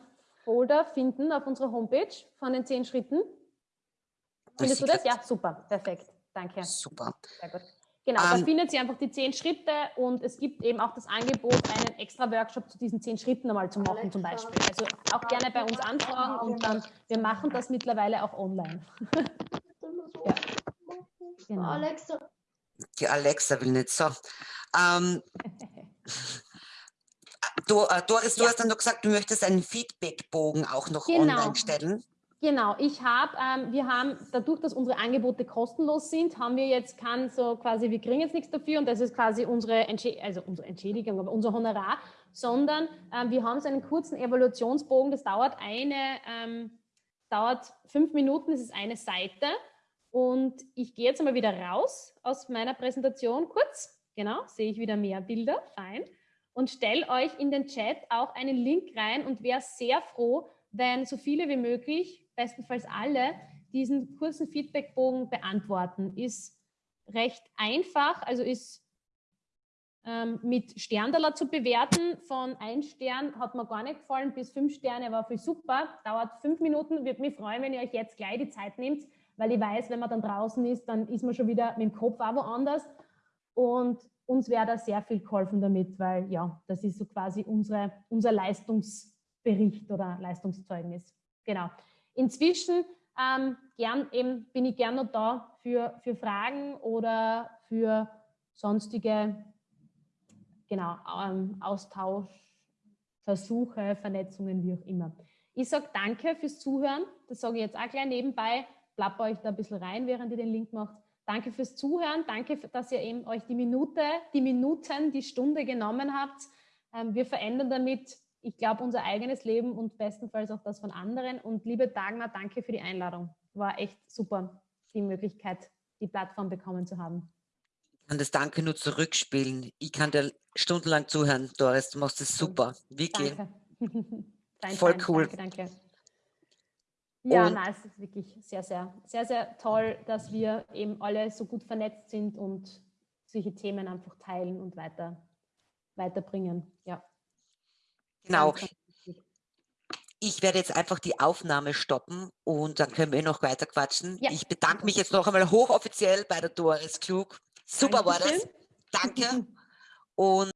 Folder finden auf unserer Homepage von den zehn Schritten. Findest du das? Ja, super, perfekt. Danke. Super. Sehr gut. Genau, um, da ähm, findet ihr einfach die zehn Schritte und es gibt eben auch das Angebot, einen extra Workshop zu diesen zehn Schritten einmal zu machen zum Beispiel. Also auch gerne bei uns anfragen und dann, wir machen das mittlerweile auch online. ja. Genau. Alexa. Die Alexa will nicht so. Ähm, Du, äh, Doris, du ja. hast dann noch gesagt, du möchtest einen Feedbackbogen auch noch genau. online stellen. Genau, ich habe, ähm, wir haben, dadurch, dass unsere Angebote kostenlos sind, haben wir jetzt kein so quasi, wir kriegen jetzt nichts dafür und das ist quasi unsere, Entschädigung, also unsere Entschädigung, aber unser Honorar, sondern ähm, wir haben so einen kurzen Evaluationsbogen, das dauert eine, ähm, dauert fünf Minuten, das ist eine Seite und ich gehe jetzt einmal wieder raus aus meiner Präsentation kurz, genau, sehe ich wieder mehr Bilder, fein und stelle euch in den Chat auch einen Link rein und wäre sehr froh, wenn so viele wie möglich, bestenfalls alle, diesen kurzen Feedbackbogen beantworten. Ist recht einfach, also ist ähm, mit Sterndaler zu bewerten. Von ein Stern hat mir gar nicht gefallen, bis fünf Sterne war viel super. Dauert fünf Minuten, würde mich freuen, wenn ihr euch jetzt gleich die Zeit nehmt, weil ich weiß, wenn man dann draußen ist, dann ist man schon wieder mit dem Kopf auch woanders. Und uns wäre da sehr viel geholfen damit, weil ja, das ist so quasi unsere, unser Leistungsbericht oder Leistungszeugnis. Genau. Inzwischen ähm, gern, eben, bin ich gerne noch da für, für Fragen oder für sonstige genau, ähm, Austausch, Versuche, Vernetzungen, wie auch immer. Ich sage danke fürs Zuhören. Das sage ich jetzt auch gleich nebenbei. Plapper euch da ein bisschen rein, während ihr den Link macht. Danke fürs Zuhören. Danke, dass ihr eben euch die Minute, die Minuten, die Stunde genommen habt. Ähm, wir verändern damit, ich glaube, unser eigenes Leben und bestenfalls auch das von anderen. Und liebe Dagmar, danke für die Einladung. War echt super, die Möglichkeit, die Plattform bekommen zu haben. Ich kann das Danke nur zurückspielen. Ich kann dir stundenlang zuhören, Doris. Du machst es super. Wirklich. Danke. Voll cool. Danke, danke. Ja, und nein, es ist wirklich sehr, sehr, sehr, sehr toll, dass wir eben alle so gut vernetzt sind und solche Themen einfach teilen und weiter, weiterbringen. Ja. Genau. Ich werde jetzt einfach die Aufnahme stoppen und dann können wir noch weiter quatschen. Ja. Ich bedanke mich jetzt noch einmal hochoffiziell bei der Doris Klug. Super Dankeschön. war das. Danke. Und